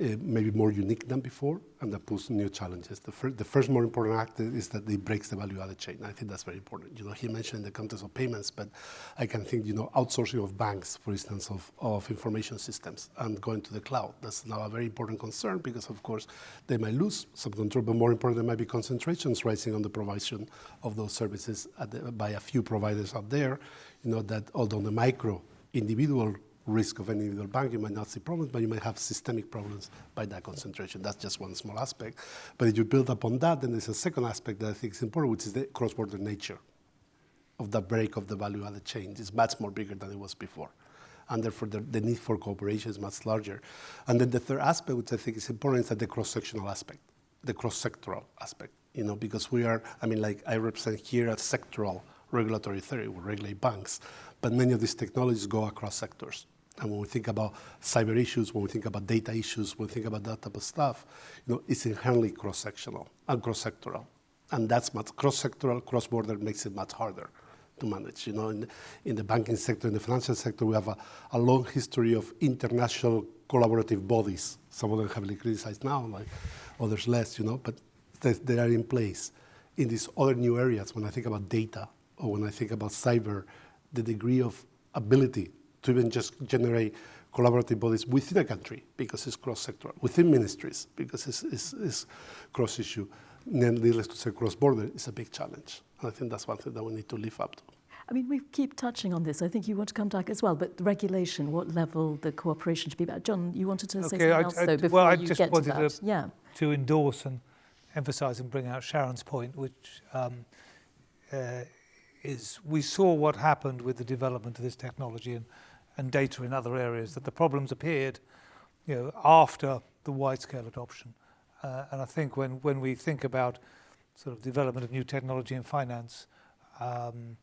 Uh, maybe more unique than before and that puts new challenges. The, fir the first more important act is that it breaks the value added chain. I think that's very important. You know, he mentioned the context of payments, but I can think, you know, outsourcing of banks, for instance, of, of information systems and going to the cloud. That's now a very important concern because, of course, they might lose some control, but more important, there might be concentrations rising on the provision of those services the, by a few providers out there, you know, that although the micro individual risk of any individual bank, you might not see problems, but you might have systemic problems by that concentration. That's just one small aspect. But if you build upon that, then there's a second aspect that I think is important, which is the cross-border nature of the break of the value-added chain. It's much more bigger than it was before. And therefore, the, the, need for cooperation is much larger. And then the third aspect, which I think is important, is that the cross-sectional aspect, the cross-sectoral aspect. You know, because we are, I mean, like I represent here a sectoral regulatory theory, we regulate banks, but many of these technologies go across sectors. And when we think about cyber issues, when we think about data issues, when we think about that type of stuff, you know, it's inherently cross-sectional and cross-sectoral. And that's much cross-sectoral, cross-border makes it much harder to manage. You know, in, in the banking sector, in the financial sector, we have a, a long history of international collaborative bodies. Some of them heavily criticized now, like others less, you know, but they, they are in place. In these other new areas, when I think about data or when I think about cyber, the degree of ability to even just generate collaborative bodies within a country because it's cross-sectoral, within ministries because it's, it's, it's cross-issue. Needless to say, cross-border is a big challenge. And I think that's one thing that we need to live up to. I mean, we keep touching on this. I think you want to come back as well, but regulation, what level the cooperation should be about. John, you wanted to okay, say something I, else, I, though, before well, I you just get wanted to that. To, yeah. to endorse and emphasise and bring out Sharon's point, which um, uh, is we saw what happened with the development of this technology and, and data in other areas, that the problems appeared you know, after the wide-scale adoption. Uh, and I think when, when we think about sort of development of new technology in finance, um,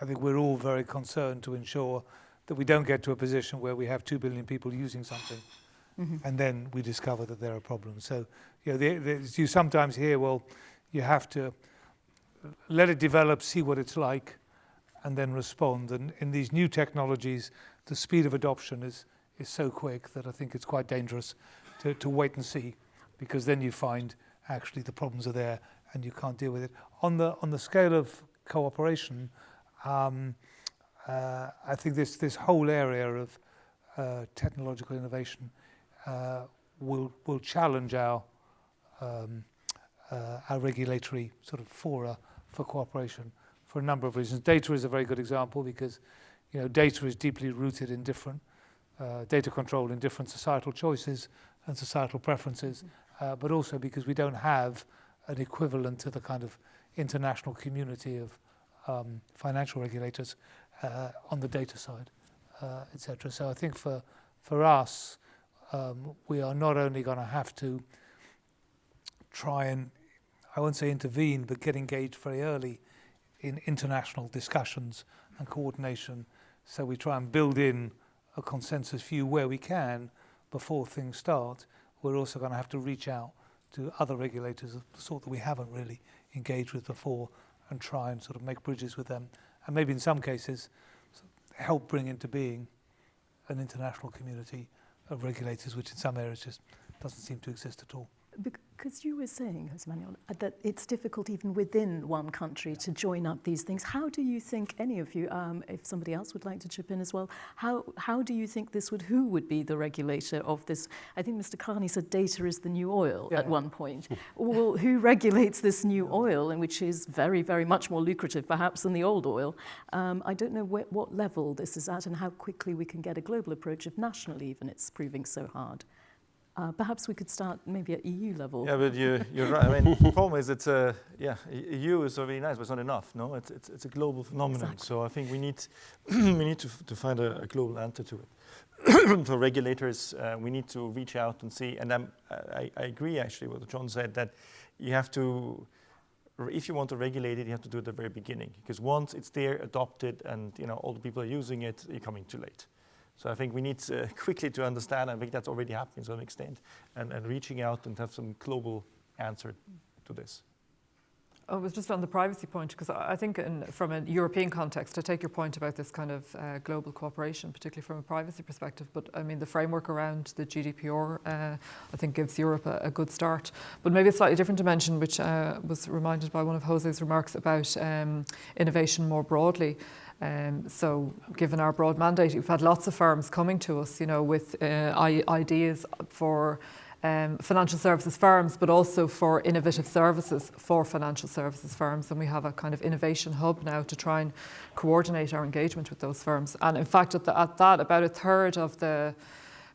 I think we're all very concerned to ensure that we don't get to a position where we have 2 billion people using something mm -hmm. and then we discover that there are problems. So, you know, the, the, you sometimes hear, well, you have to let it develop, see what it's like, and then respond. And in these new technologies, the speed of adoption is, is so quick that I think it's quite dangerous to, to wait and see, because then you find actually the problems are there and you can't deal with it. On the, on the scale of cooperation, um, uh, I think this, this whole area of uh, technological innovation uh, will, will challenge our, um, uh, our regulatory sort of fora for cooperation for a number of reasons. Data is a very good example because you know, data is deeply rooted in different uh, data control in different societal choices and societal preferences, uh, but also because we don't have an equivalent to the kind of international community of um, financial regulators uh, on the data side, uh, etc. So I think for for us, um, we are not only going to have to try and I won't say intervene, but get engaged very early in international discussions and coordination. So we try and build in a consensus view where we can before things start. We're also going to have to reach out to other regulators of the sort that we haven't really engaged with before and try and sort of make bridges with them. And maybe in some cases, help bring into being an international community of regulators, which in some areas just doesn't seem to exist at all. Because you were saying, Jose Manuel, uh, that it's difficult even within one country to join up these things. How do you think, any of you, um, if somebody else would like to chip in as well, how, how do you think this would, who would be the regulator of this? I think Mr. Carney said data is the new oil yeah. at one point. well, who regulates this new oil, and which is very, very much more lucrative perhaps than the old oil? Um, I don't know wh what level this is at and how quickly we can get a global approach if nationally even it's proving so hard. Uh, perhaps we could start maybe at EU level. Yeah, but you, you're right. I mean, the problem is it's a, yeah, EU is very nice, but it's not enough, no? It's, it's, it's a global phenomenon. Exactly. So I think we need, we need to, to find a, a global answer to it. For regulators, uh, we need to reach out and see, and I'm, I, I agree actually with what John said, that you have to, if you want to regulate it, you have to do it at the very beginning. Because once it's there, adopted, and you know all the people are using it, you're coming too late. So I think we need uh, quickly to understand, I think that's already happening to an extent, and, and reaching out and have some global answer to this. Oh, it was just on the privacy point, because I think in, from a European context, I take your point about this kind of uh, global cooperation, particularly from a privacy perspective. But I mean, the framework around the GDPR, uh, I think, gives Europe a, a, good start. But maybe a slightly different dimension, which uh, was reminded by one of Jose's remarks about um, innovation more broadly. Um, so given our broad mandate, we've had lots of firms coming to us, you know, with uh, ideas for um, financial services firms, but also for innovative services for financial services firms. And we have a kind of innovation hub now to try and coordinate our engagement with those firms. And in fact, at, the, at that, about a third of the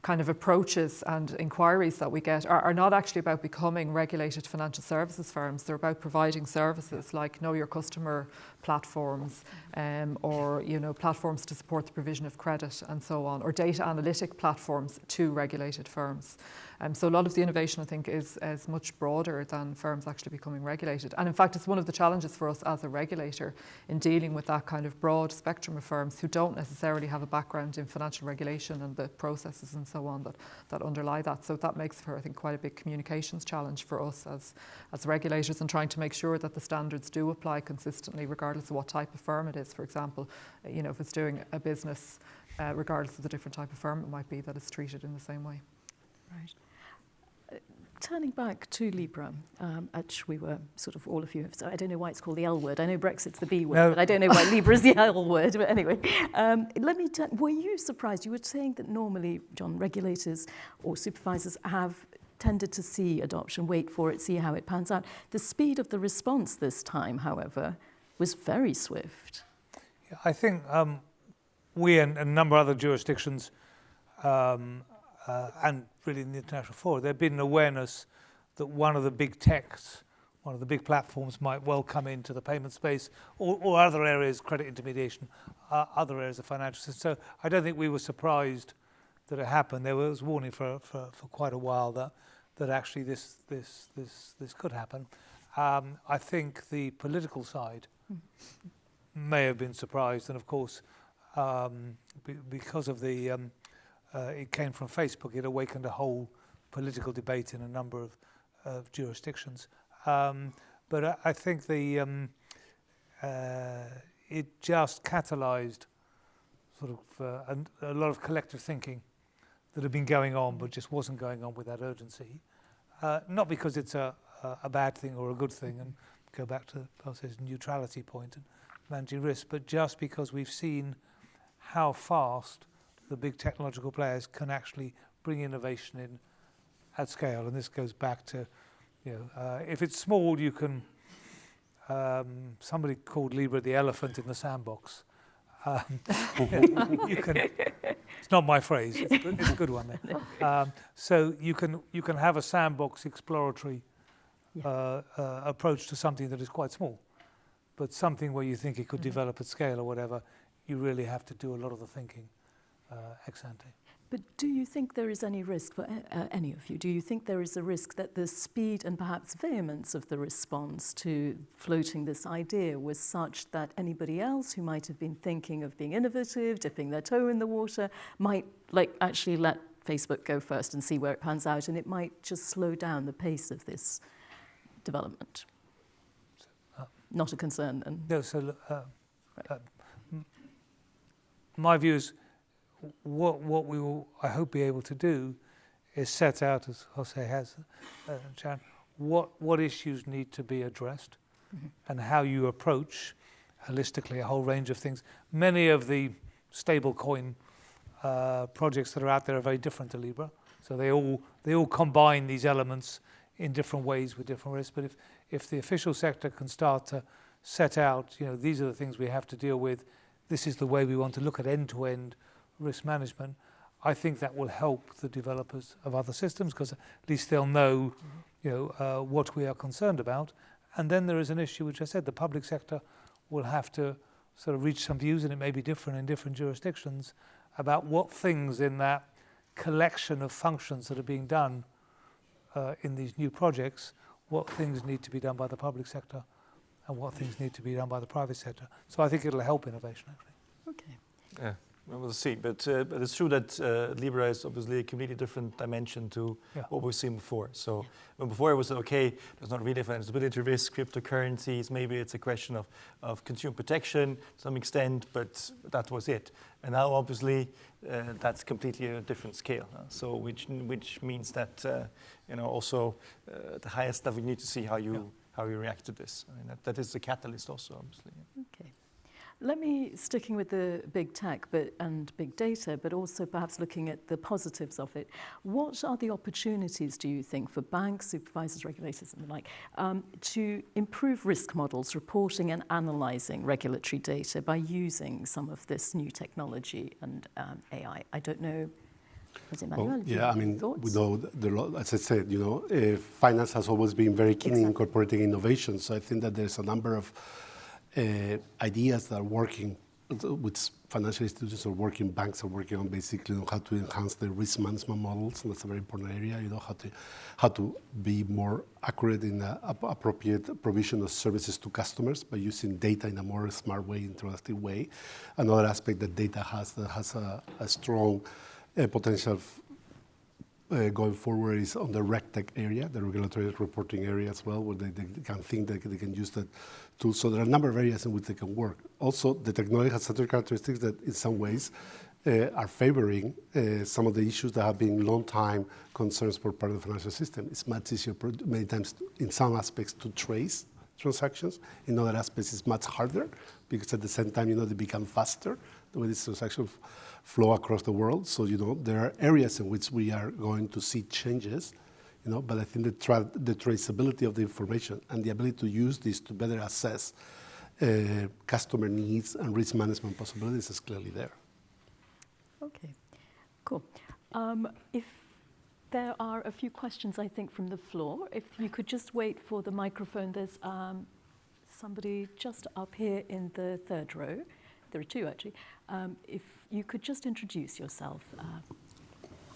kind of approaches and inquiries that we get are, are, not actually about becoming regulated financial services firms. They're about providing services like know your customer platforms um, or you know platforms to support the provision of credit and so on, or data analytic platforms to regulated firms. Um, so a lot of the innovation, I think, is, is much broader than firms actually becoming regulated. And in fact, it's one of the challenges for us as a regulator in dealing with that kind of broad spectrum of firms who don't necessarily have a background in financial regulation and the processes and so on that, that underlie that. So that makes for, I think, quite a big communications challenge for us as, as regulators and trying to make sure that the standards do apply consistently regardless of what type of firm it is. For example, you know, if it's doing a business, uh, regardless of the different type of firm it might be, that it's treated in the same way. Right turning back to Libra, um, which we were sort of all of you, so I don't know why it's called the L word. I know Brexit's the B word, no. but I don't know why Libra is the L word. But anyway, um, let me. Were you surprised? You were saying that normally, John, regulators or supervisors have tended to see adoption, wait for it, see how it pans out. The speed of the response this time, however, was very swift. Yeah, I think um, we and a number of other jurisdictions um, uh, and really in the international forum, there had been an awareness that one of the big techs, one of the big platforms might well come into the payment space or, or other areas, credit intermediation, uh, other areas of financial system. So I don't think we were surprised that it happened. There was warning for, for, for quite a while that, that actually this, this, this, this could happen. Um, I think the political side mm. may have been surprised, and of course, um, be, because of the um, uh, it came from Facebook. It awakened a whole political debate in a number of, of jurisdictions. Um, but I, I, think the um, uh, it just catalyzed sort of uh, a, a, lot of collective thinking that had been going on, but just wasn't going on with that urgency. Uh, not because it's a, a, a, bad thing or a good thing, and go back to Pulse's neutrality point and managing risk, but just because we've seen how fast the big technological players can actually bring innovation in at scale. And this goes back to, you know, uh, if it's small, you can, um, somebody called Libra the elephant in the sandbox. Um, you can, it's not my phrase, it's a good, it's a good one. Um, so you can, you can have a sandbox exploratory Yeah. uh, uh, approach to something that is quite small. But something where you think it could Mhm. develop at scale or whatever, you really have to do a lot of the thinking ex ante. But do you think there is any risk for uh, any of you? Do you think there is a risk that the speed and perhaps vehemence of the response to floating this idea was such that anybody else who might have been thinking of being innovative, dipping their toe in the water, might like actually let Facebook go first and see where it pans out, and it might just slow down the pace of this development? Uh, Not a concern, then. No, so uh, uh, my view is what, what we will, I hope, be able to do is set out, as Jose has, uh, Sharon, what, what issues need to be addressed Mhm. and how you approach holistically a whole range of things. Many of the stablecoin uh, projects that are out there are very different to Libra, so they all they all combine these elements in different ways with different risks. But if if the official sector can start to set out, you know, these are the things we have to deal with. This is the way we want to look at end-to-end risk management. I think that will help the developers of other systems because at least they'll know, you know, uh, what we are concerned about. And then there is an issue, which I said, the public sector will have to sort of reach some views, and it may be different in different jurisdictions, about what things in that collection of functions that are being done uh, in these new projects, what things need to be done by the public sector and what things need to be done by the private sector. So I think it'll help innovation, actually. Okay. Yeah, well, see. But, uh, but it's true that uh, Libra is obviously a completely different dimension to Yeah. what we've seen before. So when before it was okay, there's not really financiability risk, cryptocurrencies, maybe it's a question of, of consumer protection to some extent, but that was it. And now obviously uh, that's completely a different scale. uh, so which which means that uh, you know also uh, the highest level you need to see how you Yeah. how you react to this. I mean that, that is the catalyst also obviously. Let me, sticking with the big tech but, and big data, but also perhaps looking at the positives of it, what are the opportunities, do you think, for banks, supervisors, regulators, and the like, um, to improve risk models, reporting and analysing regulatory data by using some of this new technology and um, AI? I don't know. Well, yeah, I mean, thoughts? we know, the, as I said, you know, uh, finance has always been very keen in incorporating innovation. So I think that there's a number of ideas that are working, with financial institutions are working, banks are working on basically on how to enhance their risk management models. And that's a very important area, you know, how to, how to be more accurate in the appropriate provision of services to customers by using data in a more smart way, interactive way. Another aspect that data has that has a, a strong uh, potential uh, going forward is on the RegTech area, the regulatory reporting area as well, where they, they can think that they can use that tool. So there are a number of areas in which they can work. Also, the technology has certain characteristics that in some ways uh, are favoring uh, some of the issues that have been long time concerns for part of the financial system. It's much easier, many times, in some aspects, to trace transactions. In other aspects, it's much harder because at the same time, you know, they become faster the way these transactions flow across the world. So, you know, there are areas in which we are going to see changes, you know, but I think the, tra- the traceability of the information and the ability to use this to better assess uh, customer needs and risk management possibilities is clearly there. Okay, cool. Um, if there are a few questions, I think, from the floor, if you could just wait for the microphone. There's um, somebody just up here in the third row. There are two, actually. Um, if you could just introduce yourself. Uh,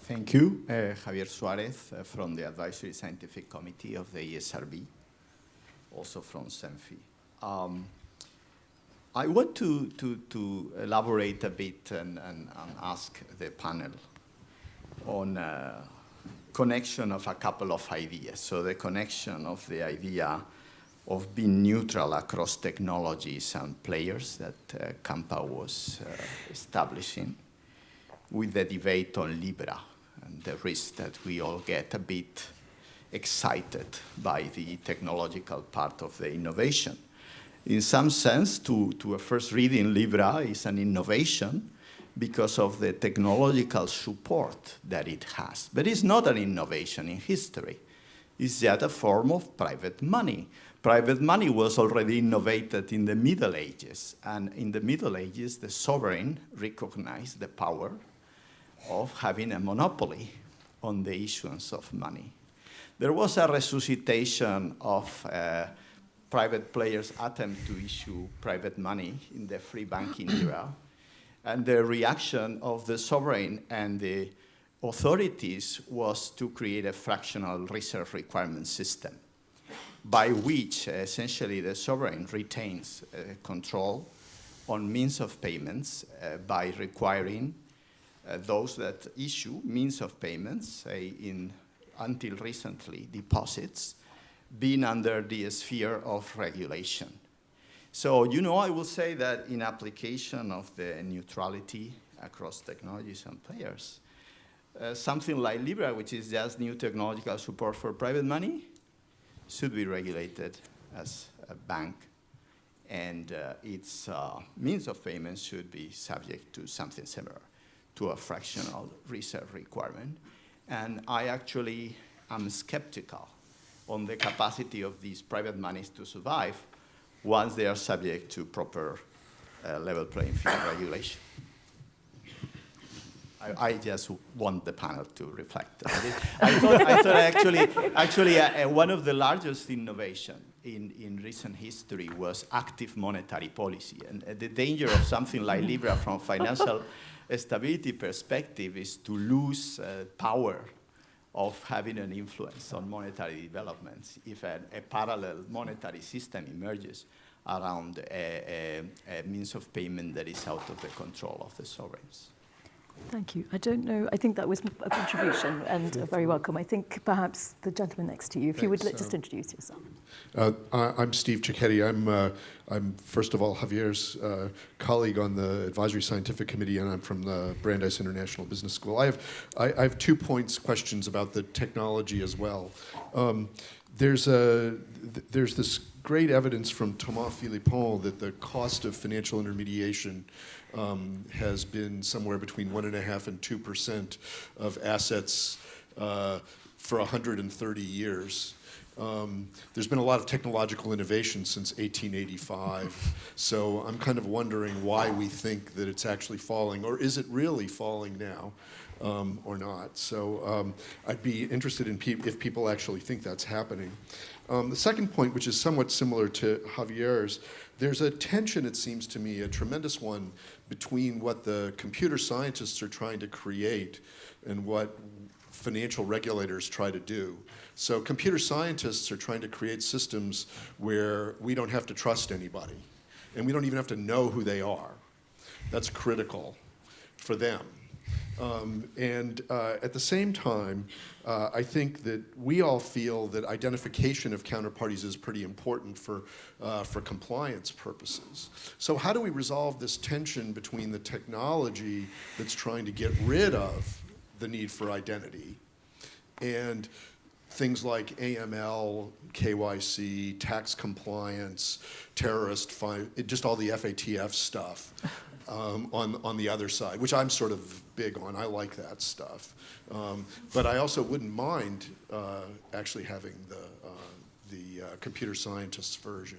Thank you. Uh, Javier Suarez uh, from the Advisory Scientific Committee of the ESRB, also from CEMFI. Um, I want to, to, to elaborate a bit and, and, and ask the panel on uh, connection of a couple of ideas. So the connection of the idea of being neutral across technologies and players that uh, Campa was uh, establishing with the debate on Libra and the risk that we all get a bit excited by the technological part of the innovation. In some sense, to, to a first reading, Libra is an innovation because of the technological support that it has. But it's not an innovation in history. It's yet a form of private money, Private money was already innovated in the Middle Ages, and in the Middle Ages, the sovereign recognized the power of having a monopoly on the issuance of money. There was a resuscitation of uh, private players' attempt to issue private money in the free banking era, and the reaction of the sovereign and the authorities was to create a fractional reserve requirement system by which uh, essentially the sovereign retains uh, control on means of payments uh, by requiring those that issue means of payments, say in until recently deposits, being under the sphere of regulation. So, you know, I will say that in application of the neutrality across technologies and players, uh, something like Libra, which is just new technological support for private money, should be regulated as a bank and uh, its uh, means of payment should be subject to something similar to a fractional reserve requirement. And I actually am skeptical on the capacity of these private monies to survive once they are subject to proper uh, level playing field regulation. I, I, just want the panel to reflect on it. I thought, I thought actually, actually uh, uh, one of the largest innovation in, in recent history was active monetary policy. And uh, the danger of something like Libra from financial stability perspective is to lose uh, power of having an influence on monetary developments if a, a parallel monetary system emerges around a, a, a means of payment that is out of the control of the sovereigns. Thank you. I don't know, I think that was a contribution and very welcome. I think perhaps the gentleman next to you, if Thanks, you would uh, just introduce yourself. Uh, I'm Steve Cecchetti. I'm, uh, I'm, first of all, Javier's uh, colleague on the Advisory Scientific Committee, and I'm from the Brandeis International Business School. I have, I, I have two points, questions about the technology as well. Um, there's, a, there's this great evidence from Thomas Philippon that the cost of financial intermediation um, has been somewhere between one and a half and two percent of assets uh, for 130 years. Um, there's been a lot of technological innovation since 1885, so I'm kind of wondering why we think that it's actually falling, or is it really falling now, um, or not? So um, I'd be interested in pe if people actually think that's happening. Um, the second point, which is somewhat similar to Javier's, there's a tension, it seems to me, a tremendous one, between what the computer scientists are trying to create and what financial regulators try to do. So computer scientists are trying to create systems where we don't have to trust anybody and we don't even have to know who they are. That's critical for them. Um, and uh, at the same time, uh, I think that we all feel that identification of counterparties is pretty important for, uh, for compliance purposes. So how do we resolve this tension between the technology that's trying to get rid of the need for identity and things like AML, KYC, tax compliance, terrorist, just all the FATF stuff um, on, on the other side, which I'm sort of big on. I like that stuff. Um, but I also wouldn't mind uh, actually having the, uh, the uh, computer scientist's version.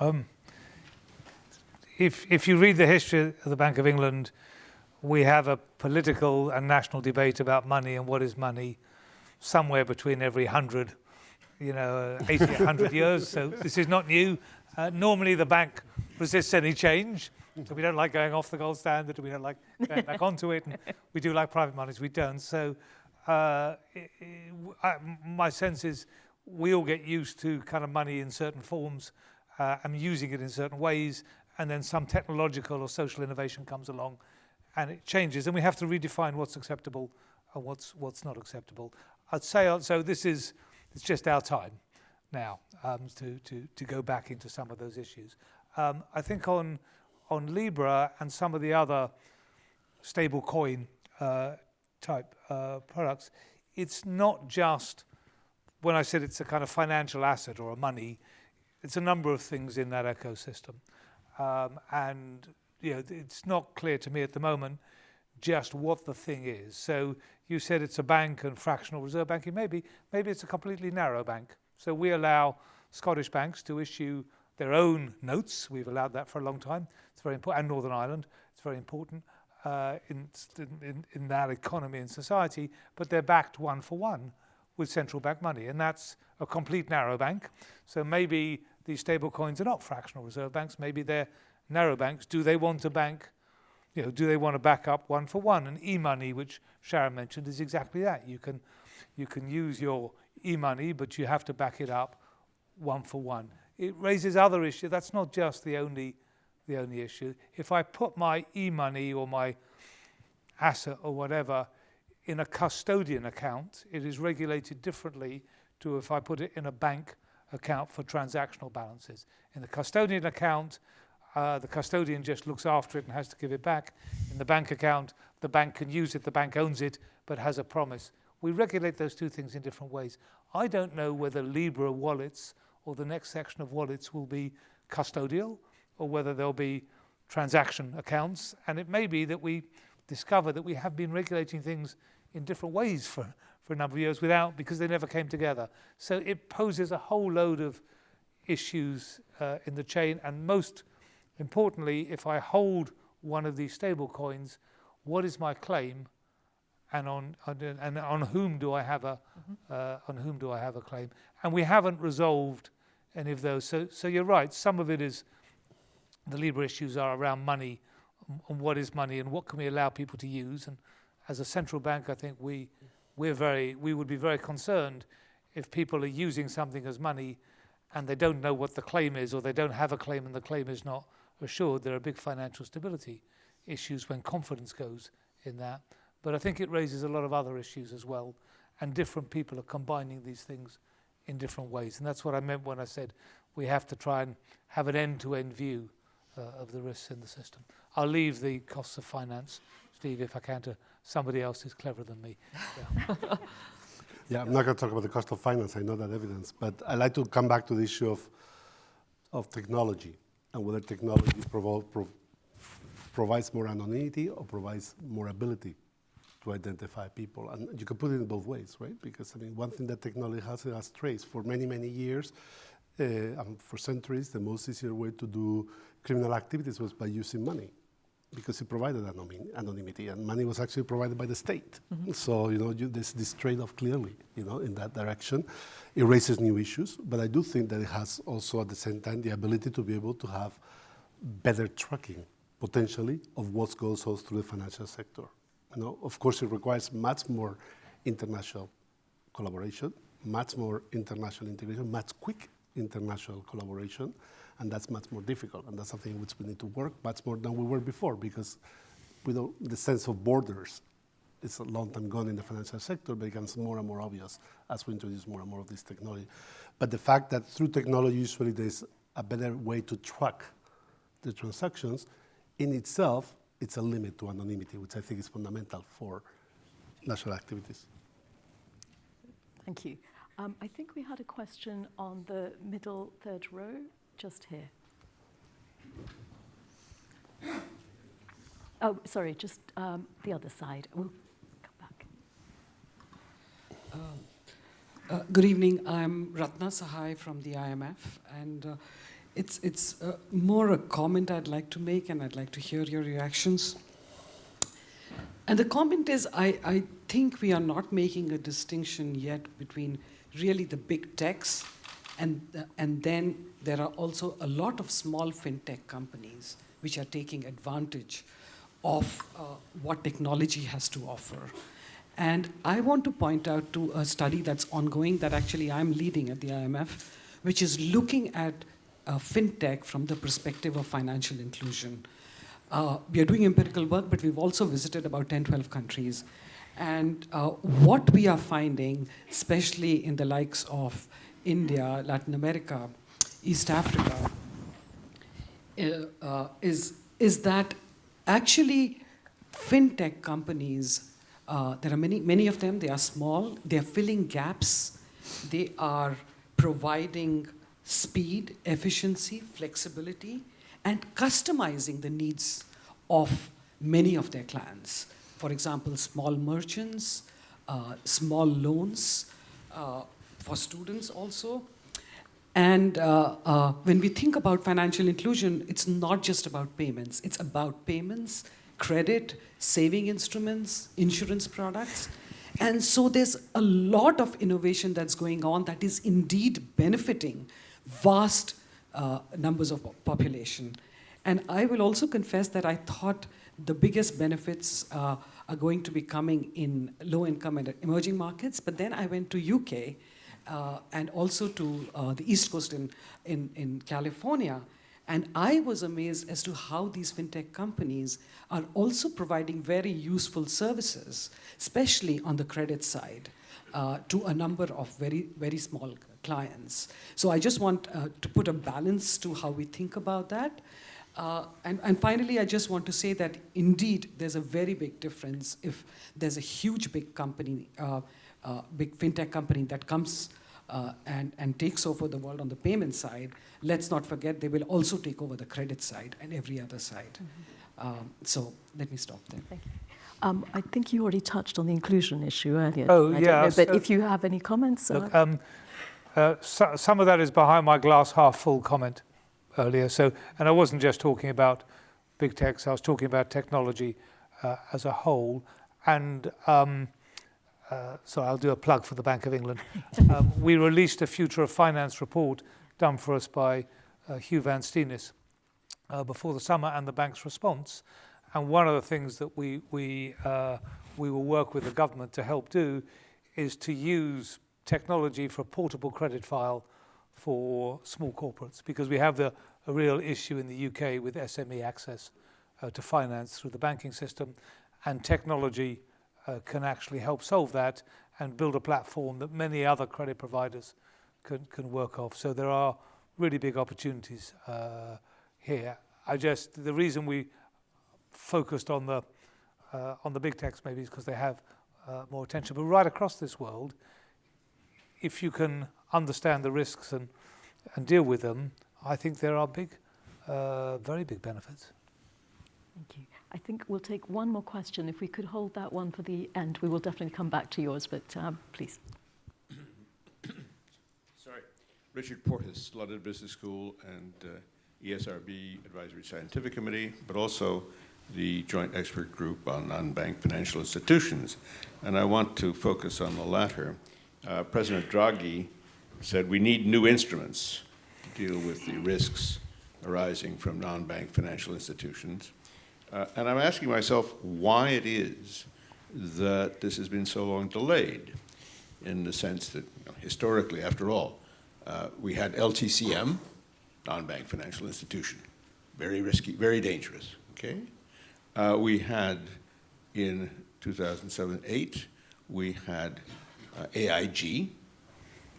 Um, if, if you read the history of the Bank of England, we have a political and national debate about money and what is money somewhere between every 100, you know, 80, 100 years. So this is not new. Uh, normally the bank resists any change. So we don't like going off the gold standard, we don't like going back onto it, and we do like private monies, we don't. So uh, it, it, I, my sense is we all get used to kind of money in certain forms uh, and using it in certain ways, and then some technological or social innovation comes along and it changes, and we have to redefine what's acceptable and what's, what's not acceptable. I'd say, uh, so this is, it's just our time now um, to, to, to go back into some of those issues. Um, I think on, on Libra and some of the other stable coin uh, type uh, products, it's not just, when I said it's a kind of financial asset or a money, it's a number of things in that ecosystem. Um, and you know, it's not clear to me at the moment just what the thing is. So you said it's a bank and fractional reserve banking. Maybe, maybe it's a completely narrow bank. So we allow Scottish banks to issue their own notes. We've allowed that for a long time. It's very important, and Northern Ireland. It's very important uh, in, in, in that economy and society, but they're backed one for one with central bank money, and that's a complete narrow bank. So maybe these stable coins are not fractional reserve banks, maybe they're narrow banks. Do they want to bank, you know, do they want to back up one for one? And e-money, which Sharon mentioned, is exactly that. You can, you can use your e-money, but you have to back it up one for one. It raises other issues. That's not just the only, the only issue. If I put my e-money or my asset or whatever in a custodian account, it is regulated differently to if I put it in a bank account for transactional balances. In the custodian account, uh, the custodian just looks after it and has to give it back. In the bank account, the bank can use it, the bank owns it, but has a promise. We regulate those two things in different ways. I don't know whether Libra wallets or the next section of wallets will be custodial or whether they'll be transaction accounts. And it may be that we discover that we have been regulating things in different ways for, for a number of years without, because they never came together. So it poses a whole load of issues uh, in the chain. And most importantly, if I hold one of these stable coins, what is my claim and on, on and on whom do I have a mm-hmm. uh, on whom do I have a claim? And we haven't resolved any of those. So so you're right. Some of it is the Libra issues are around money and what is money and what can we allow people to use. And as a central bank, I think we we're very we would be very concerned if people are using something as money and they don't know what the claim is or they don't have a claim and the claim is not assured. There are big financial stability issues when confidence goes in that. But I think it raises a lot of other issues as well, and different people are combining these things in different ways. And that's what I meant when I said we have to try and have an end-to-end view uh, of the risks in the system. I'll leave the costs of finance, Steve, if I can, to somebody else who's cleverer than me. Yeah. yeah, I'm not going to talk about the cost of finance. I know that evidence, but I'd like to come back to the issue of of technology and whether technology provo prov provides more anonymity or provides more ability to identify people. And you can put it in both ways, right? Because I mean, one thing that technology has, it has traced for many, many years, uh, and for centuries, the most easier way to do criminal activities was by using money because it provided anonymity, and money was actually provided by the state. Mm -hmm. So, you know, you, there's this trade-off clearly, you know, in that direction. It raises new issues, but I do think that it has also, at the same time, the ability to be able to have better tracking, potentially, of what goes on through the financial sector. You know, of course, it requires much more international collaboration, much more international integration, much quick international collaboration, and that's much more difficult. And that's something which we need to work much more than we were before, because without the sense of borders it's a long time gone in the financial sector, but it becomes more and more obvious as we introduce more and more of this technology. But the fact that through technology, usually there's a better way to track the transactions, in itself it's a limit to anonymity, which I think is fundamental for national activities. Thank you. Um, I think we had a question on the middle third row, just here. Oh, sorry, just um, the other side. We'll come back. Uh, uh, good evening. I'm Ratna Sahay from the IMF, and uh, it's, it's uh, more a comment I'd like to make, and I'd like to hear your reactions. And the comment is I, I think we are not making a distinction yet between really the big techs, and, uh, and then there are also a lot of small fintech companies which are taking advantage of uh, what technology has to offer. And I want to point out to a study that's ongoing that actually I'm leading at the IMF, which is looking at uh, fintech from the perspective of financial inclusion. Uh, we are doing empirical work, but we've also visited about 10, 12 countries. And uh, what we are finding, especially in the likes of India, Latin America, East Africa, uh, uh, is, is that actually fintech companies, uh, there are many, many of them, they are small, they are filling gaps, they are providing speed, efficiency, flexibility, and customizing the needs of many of their clients. for example, small merchants, uh, small loans uh, for students also. And uh, uh, when we think about financial inclusion, it's not just about payments, it's about payments, credit, saving instruments, insurance products. And so there's a lot of innovation that's going on that is indeed benefiting vast uh, numbers of population. And I will also confess that I thought the biggest benefits uh, are going to be coming in low income and emerging markets, but then I went to UK uh, and also to uh, the East Coast in, in, in California, and I was amazed as to how these fintech companies are also providing very useful services, especially on the credit side, uh, to a number of very, very small clients. So I just want uh, to put a balance to how we think about that. Uh, and, and, finally, I just want to say that indeed there's a very big difference if there's a huge big company, uh, uh, big fintech company that comes uh, and, and takes over the world on the payment side. Let's not forget they will also take over the credit side and every other side. Mm -hmm. um, so let me stop there. Thank you. Um, I think you already touched on the inclusion issue earlier. Oh, yeah. but if you have any comments. Look, um, uh, so, some of that is behind my glass half full comment earlier. So, and I wasn't just talking about big techs, I was talking about technology uh, as a whole. And um, uh, so I'll do a plug for the Bank of England. Um, we released a Future of Finance report done for us by uh, Huw Van Steenis uh, before the summer and the bank's response. And one of the things that we, we, uh, we will work with the government to help do is to use technology for a portable credit file for small corporates because we have the, a real issue in the UK with SME access uh, to finance through the banking system and technology uh, can actually help solve that and build a platform that many other credit providers can, can work off. So there are really big opportunities uh, here. I just, the reason we focused on the, uh, on the big techs maybe is because they have uh, more attention. But right across this world, if you can understand the risks and, and deal with them, I think there are big, uh, very big benefits. Thank you. I think we'll take one more question. If we could hold that one for the end, we will definitely come back to yours, but um, please. Sorry. Richard Portes, London Business School and uh, ESRB Advisory Scientific Committee, but also the Joint Expert Group on Non-Bank Financial Institutions. And I want to focus on the latter. Uh, President Draghi said we need new instruments to deal with the risks arising from non-bank financial institutions. Uh, and I'm asking myself why it is that this has been so long delayed in the sense that you know, historically, after all, uh, we had LTCM, non-bank financial institution, very risky, very dangerous, okay? Uh, we had in 2007-8, we had uh, AIG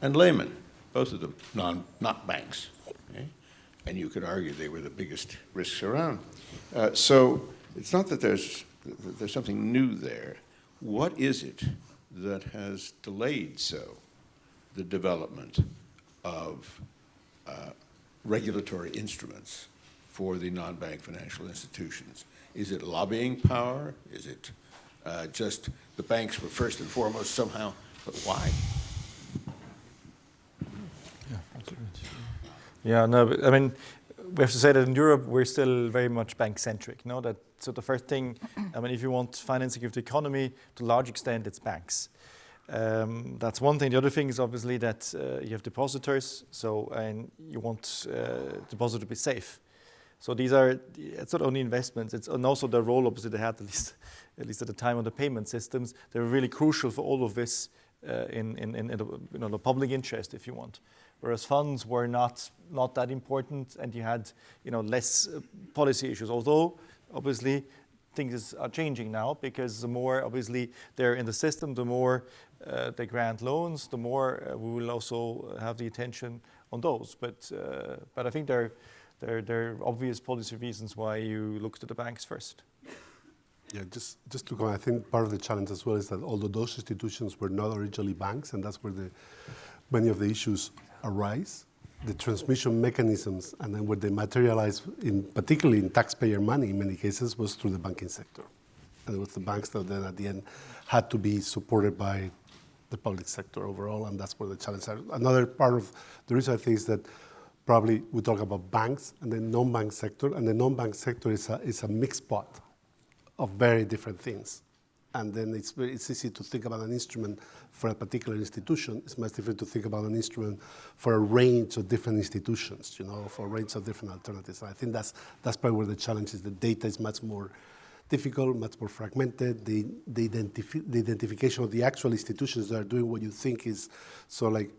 and Lehman, both of them non, not banks, okay? And you could argue they were the biggest risks around. Uh, so it's not that there's, there's something new there. What is it that has delayed so the development of uh, regulatory instruments for the non-bank financial institutions? Is it lobbying power? Is it uh, just the banks were first and foremost somehow, but why? Yeah, no, but, I mean, we have to say that in Europe, we're still very much bank-centric. Know, that, so the first thing, I mean, if you want financing of the economy, to a large extent, it's banks. Um, that's one thing. The other thing is obviously that uh, you have depositors, so and you want uh, deposit to be safe. So these are it's not only investments; it's and also the role obviously they had at least at least at the time of the payment systems. They were really crucial for all of this in, in, in, in the, you know, the public interest, if you want whereas funds were not, not that important and you had you know, less uh, policy issues. Although, obviously, things are changing now because the more, obviously, they're in the system, the more uh, they grant loans, the more uh, we will also have the attention on those. But, uh, but I think there, there, there are obvious policy reasons why you look to the banks first. Yeah, just, just to go, I think part of the challenge as well is that although those institutions were not originally banks, and that's where the, many of the issues arise, the transmission mechanisms, and then where they materialize, in, particularly in taxpayer money in many cases, was through the banking sector. And it was the banks that then at the end had to be supported by the public sector overall, and that's where the challenge are. Another part of the reason I think is that probably we talk about banks and the non-bank sector, and the non-bank sector is a, is a mixed pot of very different things. And then it's, it's easy to think about an instrument for a particular institution. It's much different to think about an instrument for a range of different institutions, you know, for a range of different alternatives. And I think that's, that's probably where the challenge is. The data is much more difficult, much more fragmented. The, the, identifi the identification of the actual institutions that are doing what you think is so like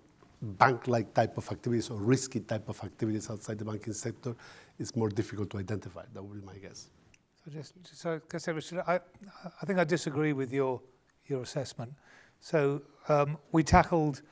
bank-like type of activities or risky type of activities outside the banking sector is more difficult to identify. That would be my guess. Just, so, I, I think I disagree with your, your assessment. So um, we tackled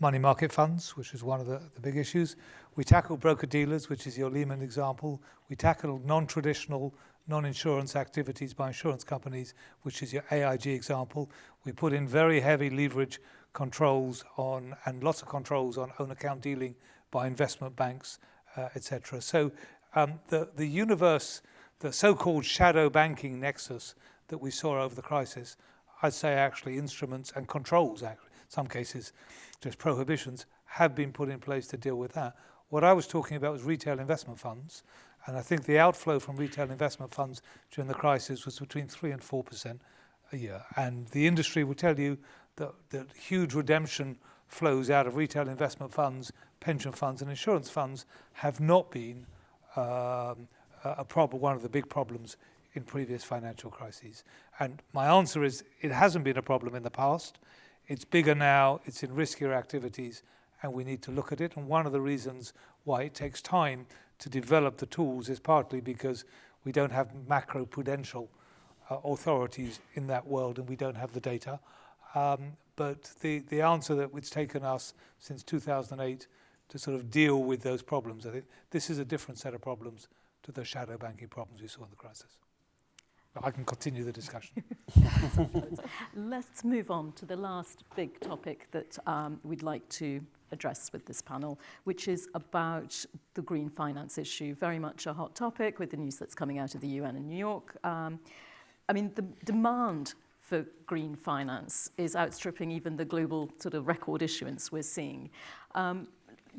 money market funds, which is one of the, the big issues. We tackled broker dealers, which is your Lehman example. We tackled non-traditional non-insurance activities by insurance companies, which is your AIG example. We put in very heavy leverage controls on and lots of controls on own account dealing by investment banks, uh, etc. So um, the, the universe the so-called shadow banking nexus that we saw over the crisis, I'd say actually instruments and controls, actually, in some cases just prohibitions, have been put in place to deal with that. What I was talking about was retail investment funds, and I think the outflow from retail investment funds during the crisis was between 3 and 4% a year. And the industry will tell you that, that huge redemption flows out of retail investment funds, pension funds and insurance funds have not been um, a problem, one of the big problems in previous financial crises. And my answer is it hasn't been a problem in the past. It's bigger now, it's in riskier activities, and we need to look at it. And one of the reasons why it takes time to develop the tools is partly because we don't have macro prudential uh, authorities in that world and we don't have the data. Um, but the, the answer that it's taken us since 2008 to sort of deal with those problems, I think this is a different set of problems to the shadow banking problems we saw in the crisis. But I can continue the discussion. Let's move on to the last big topic that um, we'd like to address with this panel, which is about the green finance issue. Very much a hot topic with the news that's coming out of the UN in New York. Um, I mean, the demand for green finance is outstripping even the global sort of record issuance we're seeing. Um,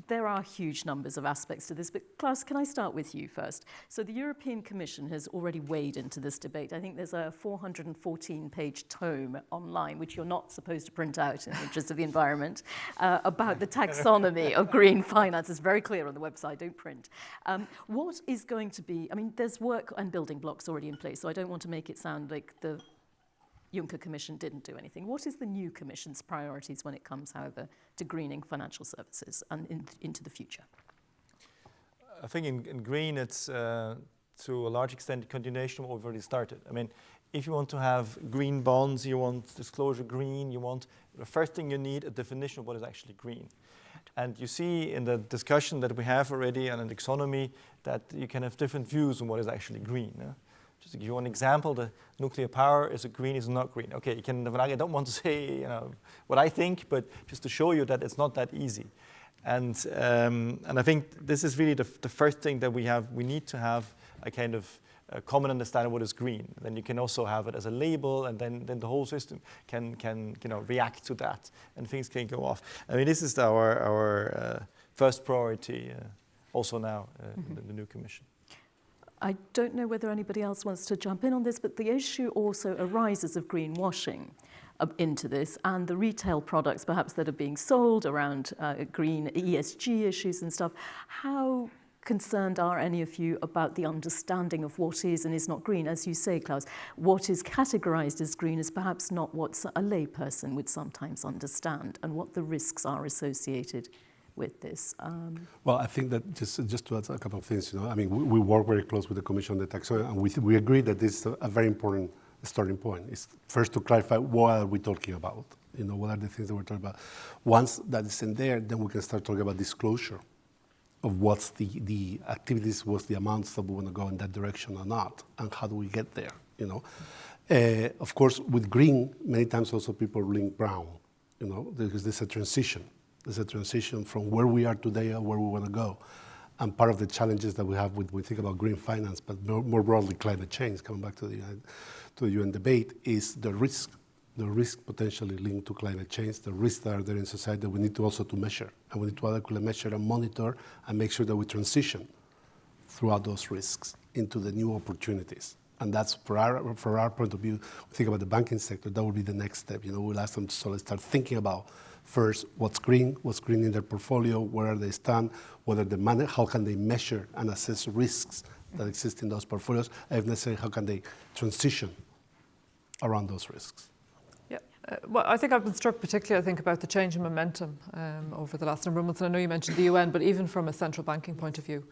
there are huge numbers of aspects to this, but Klaus, can I start with you first? So the European Commission has already weighed into this debate. I think there's a 414-page tome online, which you're not supposed to print out in the interest of the environment, uh, about the taxonomy of green finance. It's very clear on the website, don't print. Um, what is going to be, I mean, there's work and building blocks already in place, so I don't want to make it sound like the Juncker Commission didn't do anything. What is the new Commission's priorities when it comes, however, to greening financial services and in, into the future? I think in, in green, it's uh, to a large extent continuation of what we've already started. I mean, if you want to have green bonds, you want disclosure green, you want, the first thing you need a definition of what is actually green. And you see in the discussion that we have already on taxonomy that you can have different views on what is actually green. Just to give you one example, the nuclear power is green, is not green. Okay, you can, I don't want to say you know, what I think, but just to show you that it's not that easy. And, um, and I think this is really the, the first thing that we have, we need to have a kind of a common understanding of what is green. Then you can also have it as a label, and then, then the whole system can, can you know, react to that, and things can go off. I mean, this is our, our uh, first priority uh, also now uh, mm -hmm. in the new commission. I don't know whether anybody else wants to jump in on this, but the issue also arises of greenwashing uh, into this and the retail products perhaps that are being sold around uh, green ESG issues and stuff. How concerned are any of you about the understanding of what is and is not green? As you say, Klaus, what is categorized as green is perhaps not what a layperson would sometimes understand and what the risks are associated with this? Um, well, I think that just just to add a couple of things, you know, I mean, we, we work very close with the Commission on the taxonomy, and we, we agree that this is a, a very important starting point. Is first to clarify what are we talking about? You know, what are the things that we're talking about? Once that is in there, then we can start talking about disclosure of what's the, the activities, what's the amounts that we want to go in that direction or not, and how do we get there, you know? Uh, of course, with green, many times also people link brown, you know, because there's a transition. There's a transition from where we are today and where we want to go. And part of the challenges that we have when we think about green finance, but more, more broadly climate change, coming back to the, to the UN debate is the risk, the risk potentially linked to climate change, the risks that are there in society that we need to also to measure. And we need to adequately measure and monitor and make sure that we transition throughout those risks into the new opportunities. And that's for our, for our point of view, we think about the banking sector, that would be the next step. You know, we'll ask them to sort of start thinking about first what's green, what's green in their portfolio, where they stand, whether the money, how can they measure and assess risks that exist in those portfolios, and if necessary, how can they transition around those risks. Yeah, uh, well, I think I've been struck particularly, I think, about the change in momentum um, over the last number of months. And I know you mentioned the UN, but even from a central banking point of view,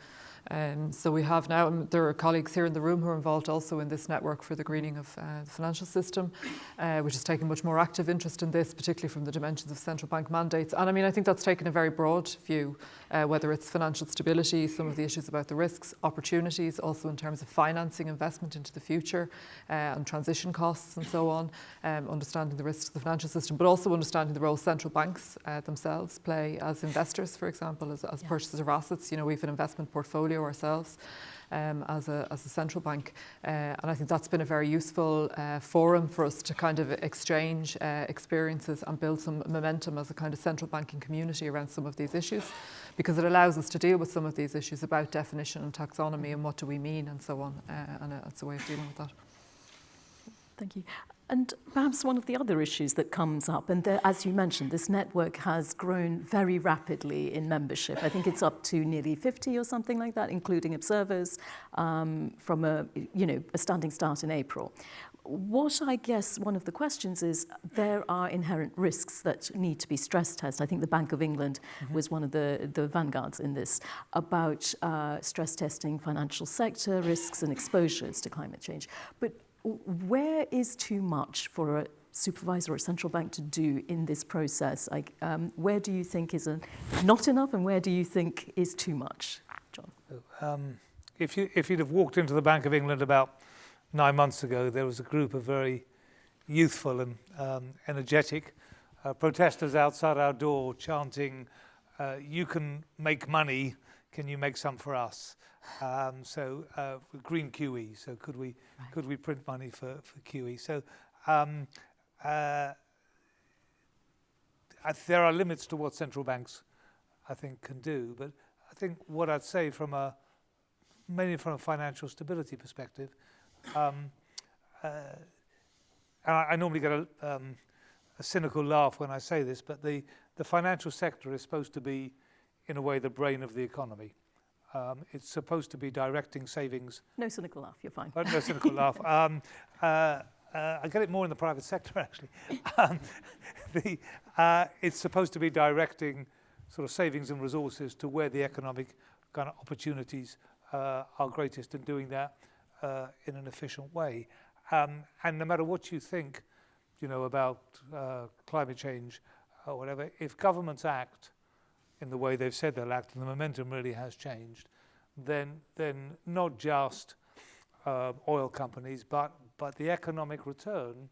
um, so we have now, there are colleagues here in the room who are involved also in this network for the greening of uh, the financial system, uh, which is taking much more active interest in this, particularly from the dimensions of central bank mandates. And I mean, I think that's taken a very broad view, uh, whether it's financial stability, some of the issues about the risks, opportunities, also in terms of financing investment into the future uh, and transition costs and so on, um, understanding the risks of the financial system, but also understanding the role central banks uh, themselves play as investors, for example, as, as yeah. purchasers of assets. You know, we have an investment portfolio portfolio ourselves um, as, a, as a central bank. Uh, and I think that's been a very useful uh, forum for us to kind of exchange uh, experiences and build some momentum as a kind of central banking community around some of these issues because it allows us to deal with some of these issues about definition and taxonomy and what do we mean and so on. Uh, and it's a way of dealing with that. Thank you. And perhaps one of the other issues that comes up, and there, as you mentioned, this network has grown very rapidly in membership. I think it's up to nearly 50 or something like that, including observers um, from a, you know, a standing start in April. What I guess one of the questions is there are inherent risks that need to be stress tested. I think the Bank of England mm -hmm. was one of the, the vanguards in this about uh, stress testing financial sector risks and exposures to climate change. But where is too much for a supervisor or a central bank to do in this process? Like, um, where do you think is not enough and where do you think is too much, John? Um, if, you, if you'd have walked into the Bank of England about nine months ago, there was a group of very youthful and um, energetic uh, protesters outside our door chanting, uh, you can make money, can you make some for us? Um, so uh, green QE. So could we right. could we print money for for QE? So um, uh, there are limits to what central banks, I think, can do. But I think what I'd say from a mainly from a financial stability perspective, um, uh, and I, I, normally get a, um, a cynical laugh when I say this, but the the financial sector is supposed to be, in a way, the brain of the economy. Um, it's supposed to be directing savings. No cynical laugh, you're fine. Oh, no cynical laugh. Um, uh, uh, I get it more in the private sector, actually. Um, the, uh, it's supposed to be directing sort of savings and resources to where the economic kind of opportunities uh, are greatest and doing that uh, in an efficient way. Um, and no matter what you think, you know, about uh, climate change or whatever, if governments act in the way they've said they'll act, and the momentum really has changed, then, then not just uh, oil companies, but, but the economic return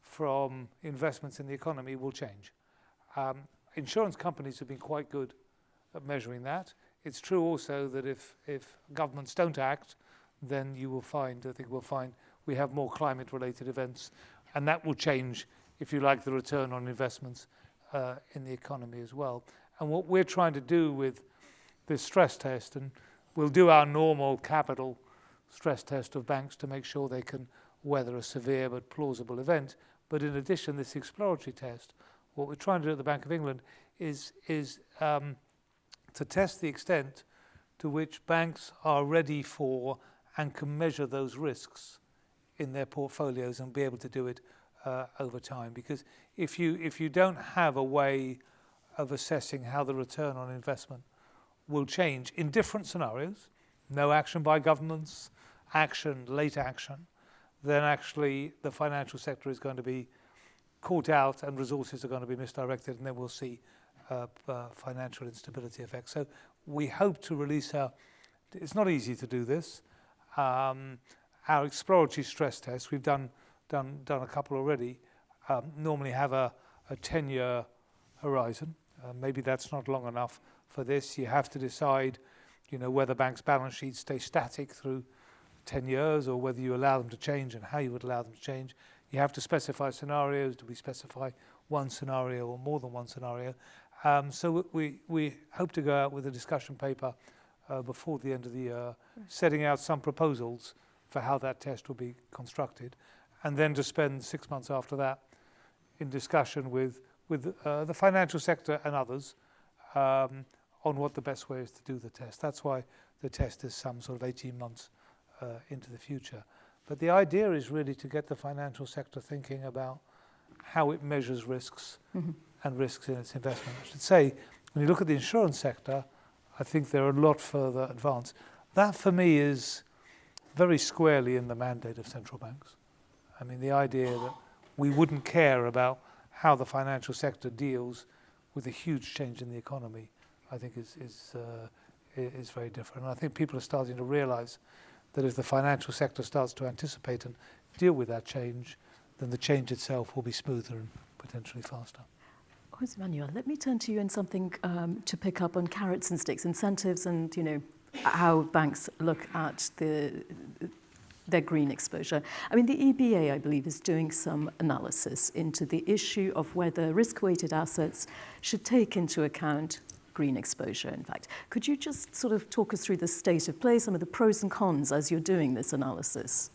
from investments in the economy will change. Um, insurance companies have been quite good at measuring that. It's true also that if, if governments don't act, then you will find, I think we'll find, we have more climate-related events, and that will change, if you like, the return on investments uh, in the economy as well. And what we're trying to do with this stress test, and we'll do our normal capital stress test of banks to make sure they can weather a severe but plausible event. But in addition, this exploratory test, what we're trying to do at the Bank of England is, is um, to test the extent to which banks are ready for and can measure those risks in their portfolios and be able to do it uh, over time. Because if you, if you don't have a way of assessing how the return on investment will change in different scenarios, no action by governments, action, late action, then actually the financial sector is going to be caught out and resources are going to be misdirected and then we'll see uh, uh, financial instability effects. So we hope to release our, it's not easy to do this, um, our exploratory stress tests, we've done, done, done a couple already, um, normally have a, a 10-year horizon. Uh, maybe that's not long enough for this. You have to decide, you know, whether banks' balance sheets stay static through 10 years or whether you allow them to change and how you would allow them to change. You have to specify scenarios. Do we specify one scenario or more than one scenario? Um, so we, we hope to go out with a discussion paper uh, before the end of the year, setting out some proposals for how that test will be constructed, and then to spend six months after that in discussion with, with uh, the financial sector and others um, on what the best way is to do the test. That's why the test is some sort of 18 months uh, into the future. But the idea is really to get the financial sector thinking about how it measures risks Mm-hmm. and risks in its investment. I should say, when you look at the insurance sector, I think they're a lot further advanced. That, for me, is very squarely in the mandate of central banks. I mean, the idea that we wouldn't care about how the financial sector deals with a huge change in the economy, I think is, is, uh, is very different. And I think people are starting to realize that if the financial sector starts to anticipate and deal with that change, then the change itself will be smoother and potentially faster. Jose Manuel, let me turn to you and something um, to pick up on carrots and sticks, incentives and, you know, how banks look at the, their green exposure. I mean, the EBA, I believe, is doing some analysis into the issue of whether risk-weighted assets should take into account green exposure. In fact, could you just sort of talk us through the state of play, some of the pros and cons as you're doing this analysis?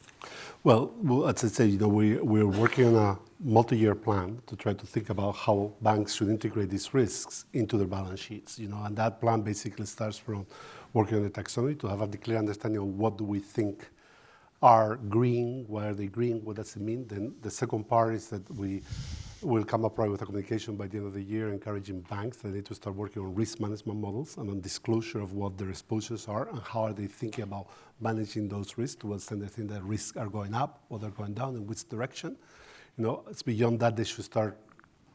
Well, well, as I say, you know, we, we're working on a multi-year plan to try to think about how banks should integrate these risks into their balance sheets, you know, and that plan basically starts from working on the taxonomy to have a clear understanding of what do we think are green, why are they green, what does it mean? Then the second part is that we will come up right with a communication by the end of the year encouraging banks that they need to start working on risk management models and on disclosure of what their exposures are and how are they thinking about managing those risks, to what extent they think that risks are going up or they're going down, in which direction. You know, it's beyond that, they should start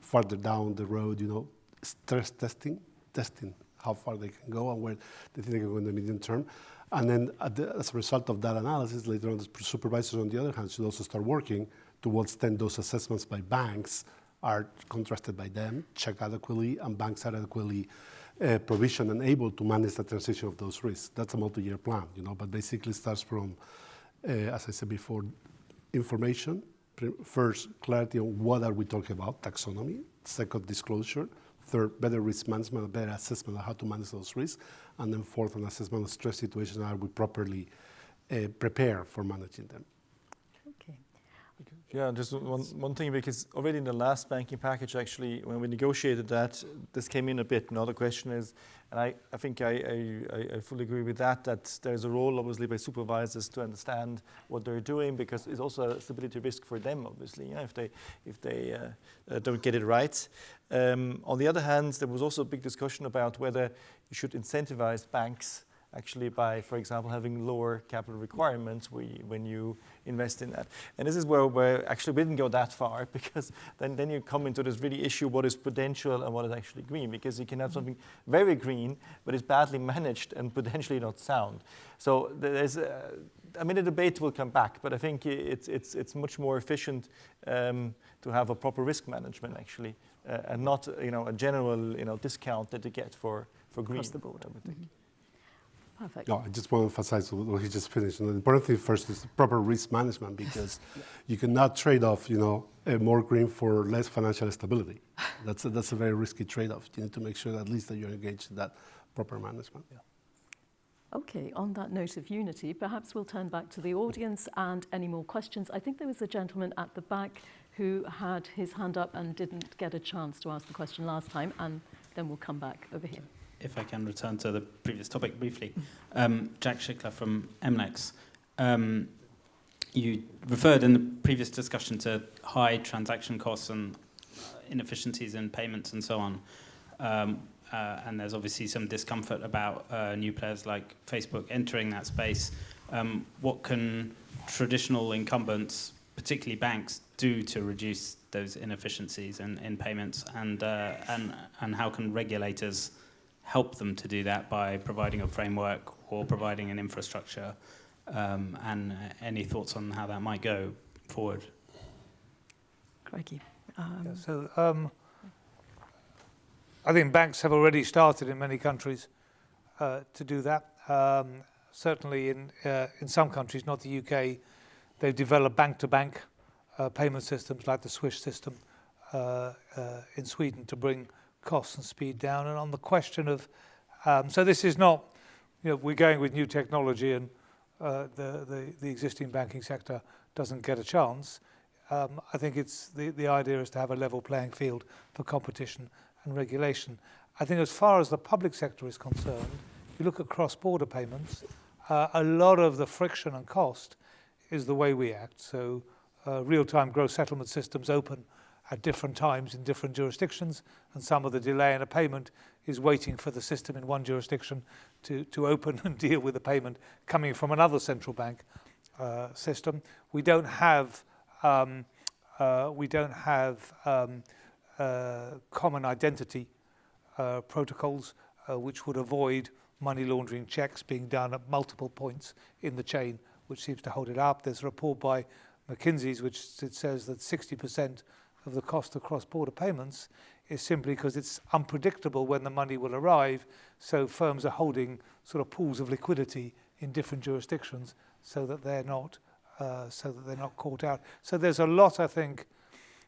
further down the road, you know, stress testing, testing how far they can go and where they think they can go in the medium term. And then the, as a result of that analysis, later on, the supervisors, on the other hand, should also start working to what extent those assessments by banks are contrasted by them, checked adequately, and banks are adequately uh, provisioned and able to manage the transition of those risks. That's a multi-year plan, you know, but basically starts from, uh, as I said before, information. First, clarity on what are we talking about, taxonomy. Second, disclosure. Third, better risk management, better assessment of how to manage those risks. And then fourth, an assessment of stress situations, are we properly uh, prepared for managing them. Okay. Yeah, just one, one thing, because already in the last banking package, actually, when we negotiated that, this came in a bit. Another question is, and I, I think I, I, I- I fully agree with that, that there's a role, obviously, by supervisors to understand what they're doing, because it's also a stability risk for them, obviously, yeah, if they, if they uh, uh, don't get it right. Um, on the other hand, there was also a big discussion about whether you should incentivize banks actually by, for example, having lower capital requirements when you invest in that. And this is where, where actually we didn't go that far because then, then you come into this really issue what is prudential and what is actually green because you can have something very green but it's badly managed and potentially not sound. So there's, uh, I mean, the debate will come back, but I think it's, it's, it's much more efficient um, to have a proper risk management actually uh, and not you know, a general you know, discount that you get for, for green. Across the board. I would think. Mm-hmm. Perfect. No, I just want to emphasize what he just finished. And the important thing first is proper risk management because you cannot trade off, you know, more green for less financial stability. That's a, that's a very risky trade-off. You need to make sure that at least that you're engaged in that proper management. Okay, on that note of unity, perhaps we'll turn back to the audience and any more questions. I think there was a gentleman at the back who had his hand up and didn't get a chance to ask the question last time, and then we'll come back over here. If I can return to the previous topic briefly. Um, Jack Schickler from MLex. Um, you referred in the previous discussion to high transaction costs and uh, inefficiencies in payments and so on. Um, uh, and there's obviously some discomfort about uh, new players like Facebook entering that space. Um, what can traditional incumbents, particularly banks, do to reduce those inefficiencies in, in payments? And, uh, and, and how can regulators help them to do that by providing a framework or providing an infrastructure? Um, and uh, any thoughts on how that might go forward? Craigie. Um, Yeah, so um, I think banks have already started in many countries uh, to do that. Um, certainly in, uh, in some countries, not the UK, they've developed bank-to-bank uh, payment systems like the Swish system uh, uh, in Sweden to bring costs and speed down. And on the question of, um, so this is not, you know, we're going with new technology and uh, the, the, the existing banking sector doesn't get a chance. Um, I think it's the, the idea is to have a level playing field for competition and regulation. I think as far as the public sector is concerned, you look at cross-border payments, uh, a lot of the friction and cost is the way we act. So uh, real-time gross settlement systems open at different times in different jurisdictions, and some of the delay in a payment is waiting for the system in one jurisdiction to, to open and deal with the payment coming from another central bank uh, system. We don't have um, uh, we don't have um, uh, common identity uh, protocols uh, which would avoid money laundering checks being done at multiple points in the chain, which seems to hold it up. There's a report by McKinsey's which says that 60% of the cost of cross-border payments is simply because it's unpredictable when the money will arrive. So firms are holding sort of pools of liquidity in different jurisdictions so that they're not uh, so that they're not caught out. So there's a lot, I think,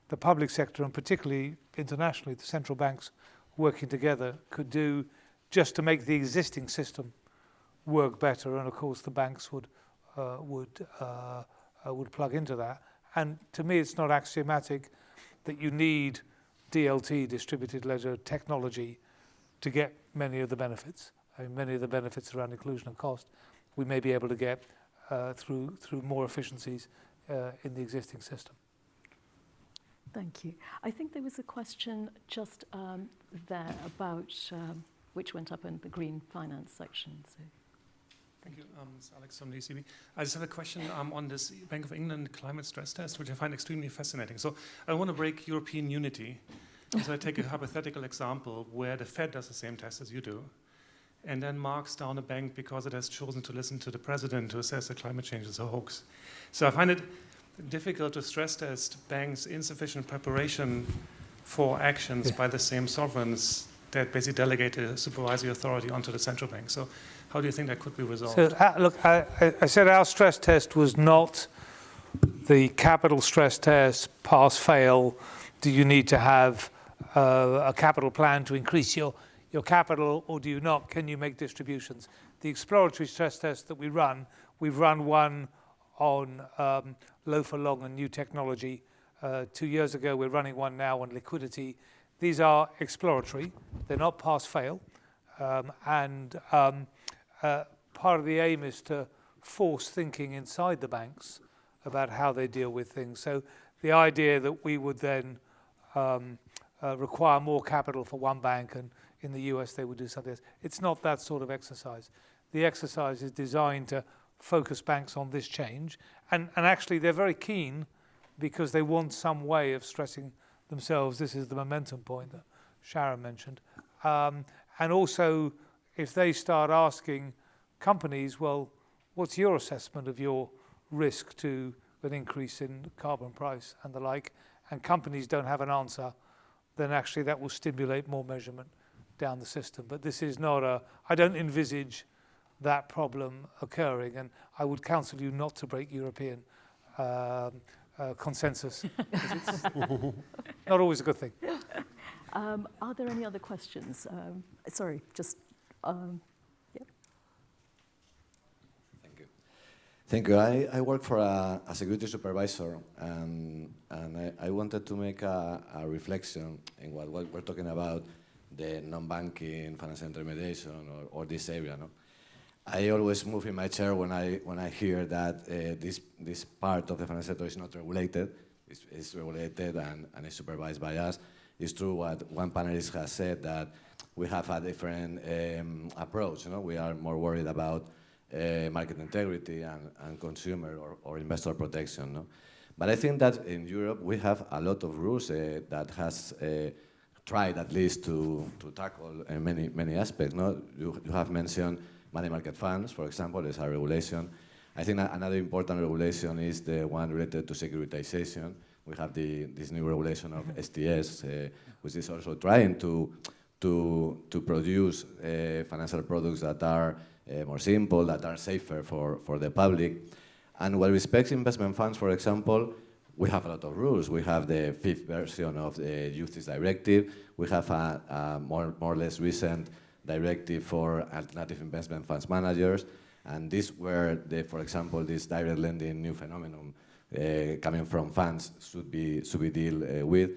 the public sector and particularly internationally, the central banks working together could do just to make the existing system work better. And of course, the banks would uh, would uh, uh, would plug into that. And to me, it's not axiomatic that you need DLT, distributed ledger technology, to get many of the benefits. I mean, many of the benefits around inclusion and cost, we may be able to get uh, through through more efficiencies uh, in the existing system. Thank you. I think there was a question just um, there about um, which went up in the green finance section. So. Thank you. Um, it's Alex from the ECB. I just have a question um, on this Bank of England climate stress test, which I find extremely fascinating. So I want to break European unity. So I take a hypothetical example where the Fed does the same test as you do, and then marks down a bank because it has chosen to listen to the president to assess that climate change is a hoax. So I find it difficult to stress test banks' insufficient preparation for actions yeah. by the same sovereigns that basically delegate the supervisory authority onto the central bank. So how do you think that could be resolved? So, uh, look, I, I said our stress test was not the capital stress test, pass, fail. Do you need to have uh, a capital plan to increase your, your capital or do you not? Can you make distributions? The exploratory stress test that we run, we've run one on um, low for long and new technology. Uh, two years ago, we're running one now on liquidity. These are exploratory. They're not pass-fail. Um, and um, uh, part of the aim is to force thinking inside the banks about how they deal with things. So the idea that we would then um, uh, require more capital for one bank and in the US they would do something else. It's not that sort of exercise. The exercise is designed to focus banks on this change. And, and actually, they're very keen because they want some way of stressing themselves. This is the momentum point that Sharon mentioned. Um, and also, if they start asking companies, well, what's your assessment of your risk to an increase in carbon price and the like, and companies don't have an answer, then actually that will stimulate more measurement down the system. But this is not a, I don't envisage that problem occurring. And I would counsel you not to break European um, uh, consensus. it's not always a good thing. Um, are there any other questions? Um, sorry, just. Um, yeah. Thank you. Thank you. I, I work for a, a security supervisor, and, and I, I wanted to make a, a reflection in what, what, we're talking about the non-banking financial intermediation or, or this area. No? I always move in my chair when I when I hear that uh, this this part of the financial sector is not regulated. It's, it's regulated and, and is supervised by us. It's true what one panelist has said that we have a different um, approach. You know, we are more worried about uh, market integrity and, and consumer or, or investor protection. No? But I think that in Europe we have a lot of rules uh, that has uh, tried at least to, to tackle many many aspects. No? You, you have mentioned money market funds, for example, is a regulation. I think another important regulation is the one related to securitization. We have the, this new regulation of STS, uh, which is also trying to, to, to produce uh, financial products that are uh, more simple, that are safer for, for the public. And what respects investment funds, for example, we have a lot of rules. We have the fifth version of the UCITS Directive. We have a, a more, more or less recent directive for alternative investment funds managers. And this where, the, for example, this direct lending new phenomenon uh, coming from funds should be, should be deal uh, with.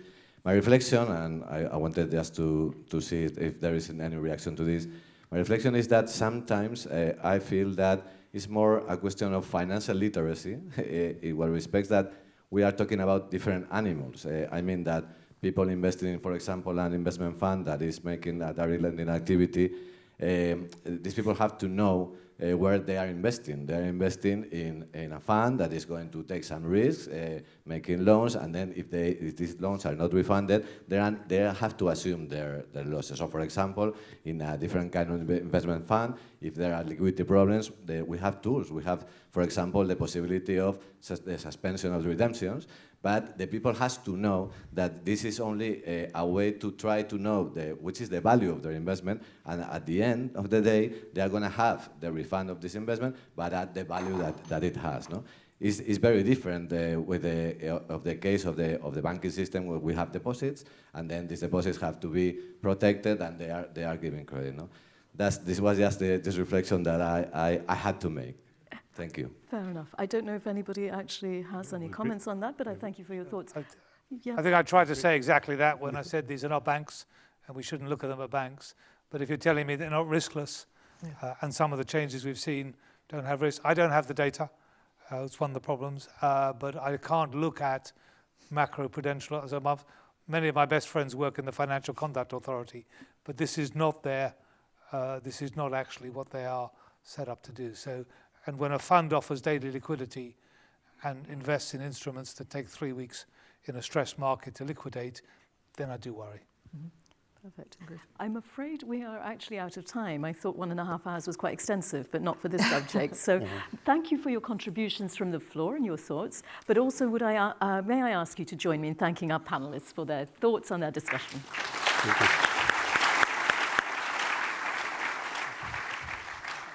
My reflection, and I, I, wanted just to, to see if, there is any reaction to this, my reflection is that sometimes uh, I feel that it's more a question of financial literacy in what respects that we are talking about different animals. Uh, I mean that people investing in, for example, an investment fund that is making a direct lending activity, these people have to know uh, where they are investing. They are investing in, in a fund that is going to take some risks, uh, making loans, and then if, they, if these loans are not refunded, they, are, they have to assume their, their losses. So for example, in a different kind of investment fund, if there are liquidity problems, they, we have tools. We have, for example, the possibility of sus the suspension of redemptions, but the people has to know that this is only a, a, way to try to know the, which is the value of their investment, and at the end of the day, they are going to have the refund of this investment, but at the value that, that it has. No? It's, it's very different uh, with the, uh, of the case of the, of the banking system where we have deposits, and then these deposits have to be protected, and they are, they are giving credit. No? That's, this was just the, this reflection that I, I, I had to make. Thank you. Fair enough. I don't know if anybody actually has any comments on that, but I thank you for your thoughts. I, yeah. I think I tried to say exactly that when I said these are not banks and we shouldn't look at them as banks. But if you're telling me they're not riskless yeah. uh, and some of the changes we've seen don't have risk, I don't have the data. Uh, it's one of the problems. Uh, but I can't look at macro-prudential as a month. Many of my best friends work in the Financial Conduct Authority, but this is not their, uh, this is not actually what they are set up to do. So and when a fund offers daily liquidity and invests in instruments that take three weeks in a stressed market to liquidate, then I do worry. Mm -hmm. Perfect. I'm afraid we are actually out of time. I thought one and a half hours was quite extensive, but not for this subject. So mm-hmm. thank you for your contributions from the floor and your thoughts. But also, would I, uh, uh may I ask you to join me in thanking our panelists for their thoughts and their discussion.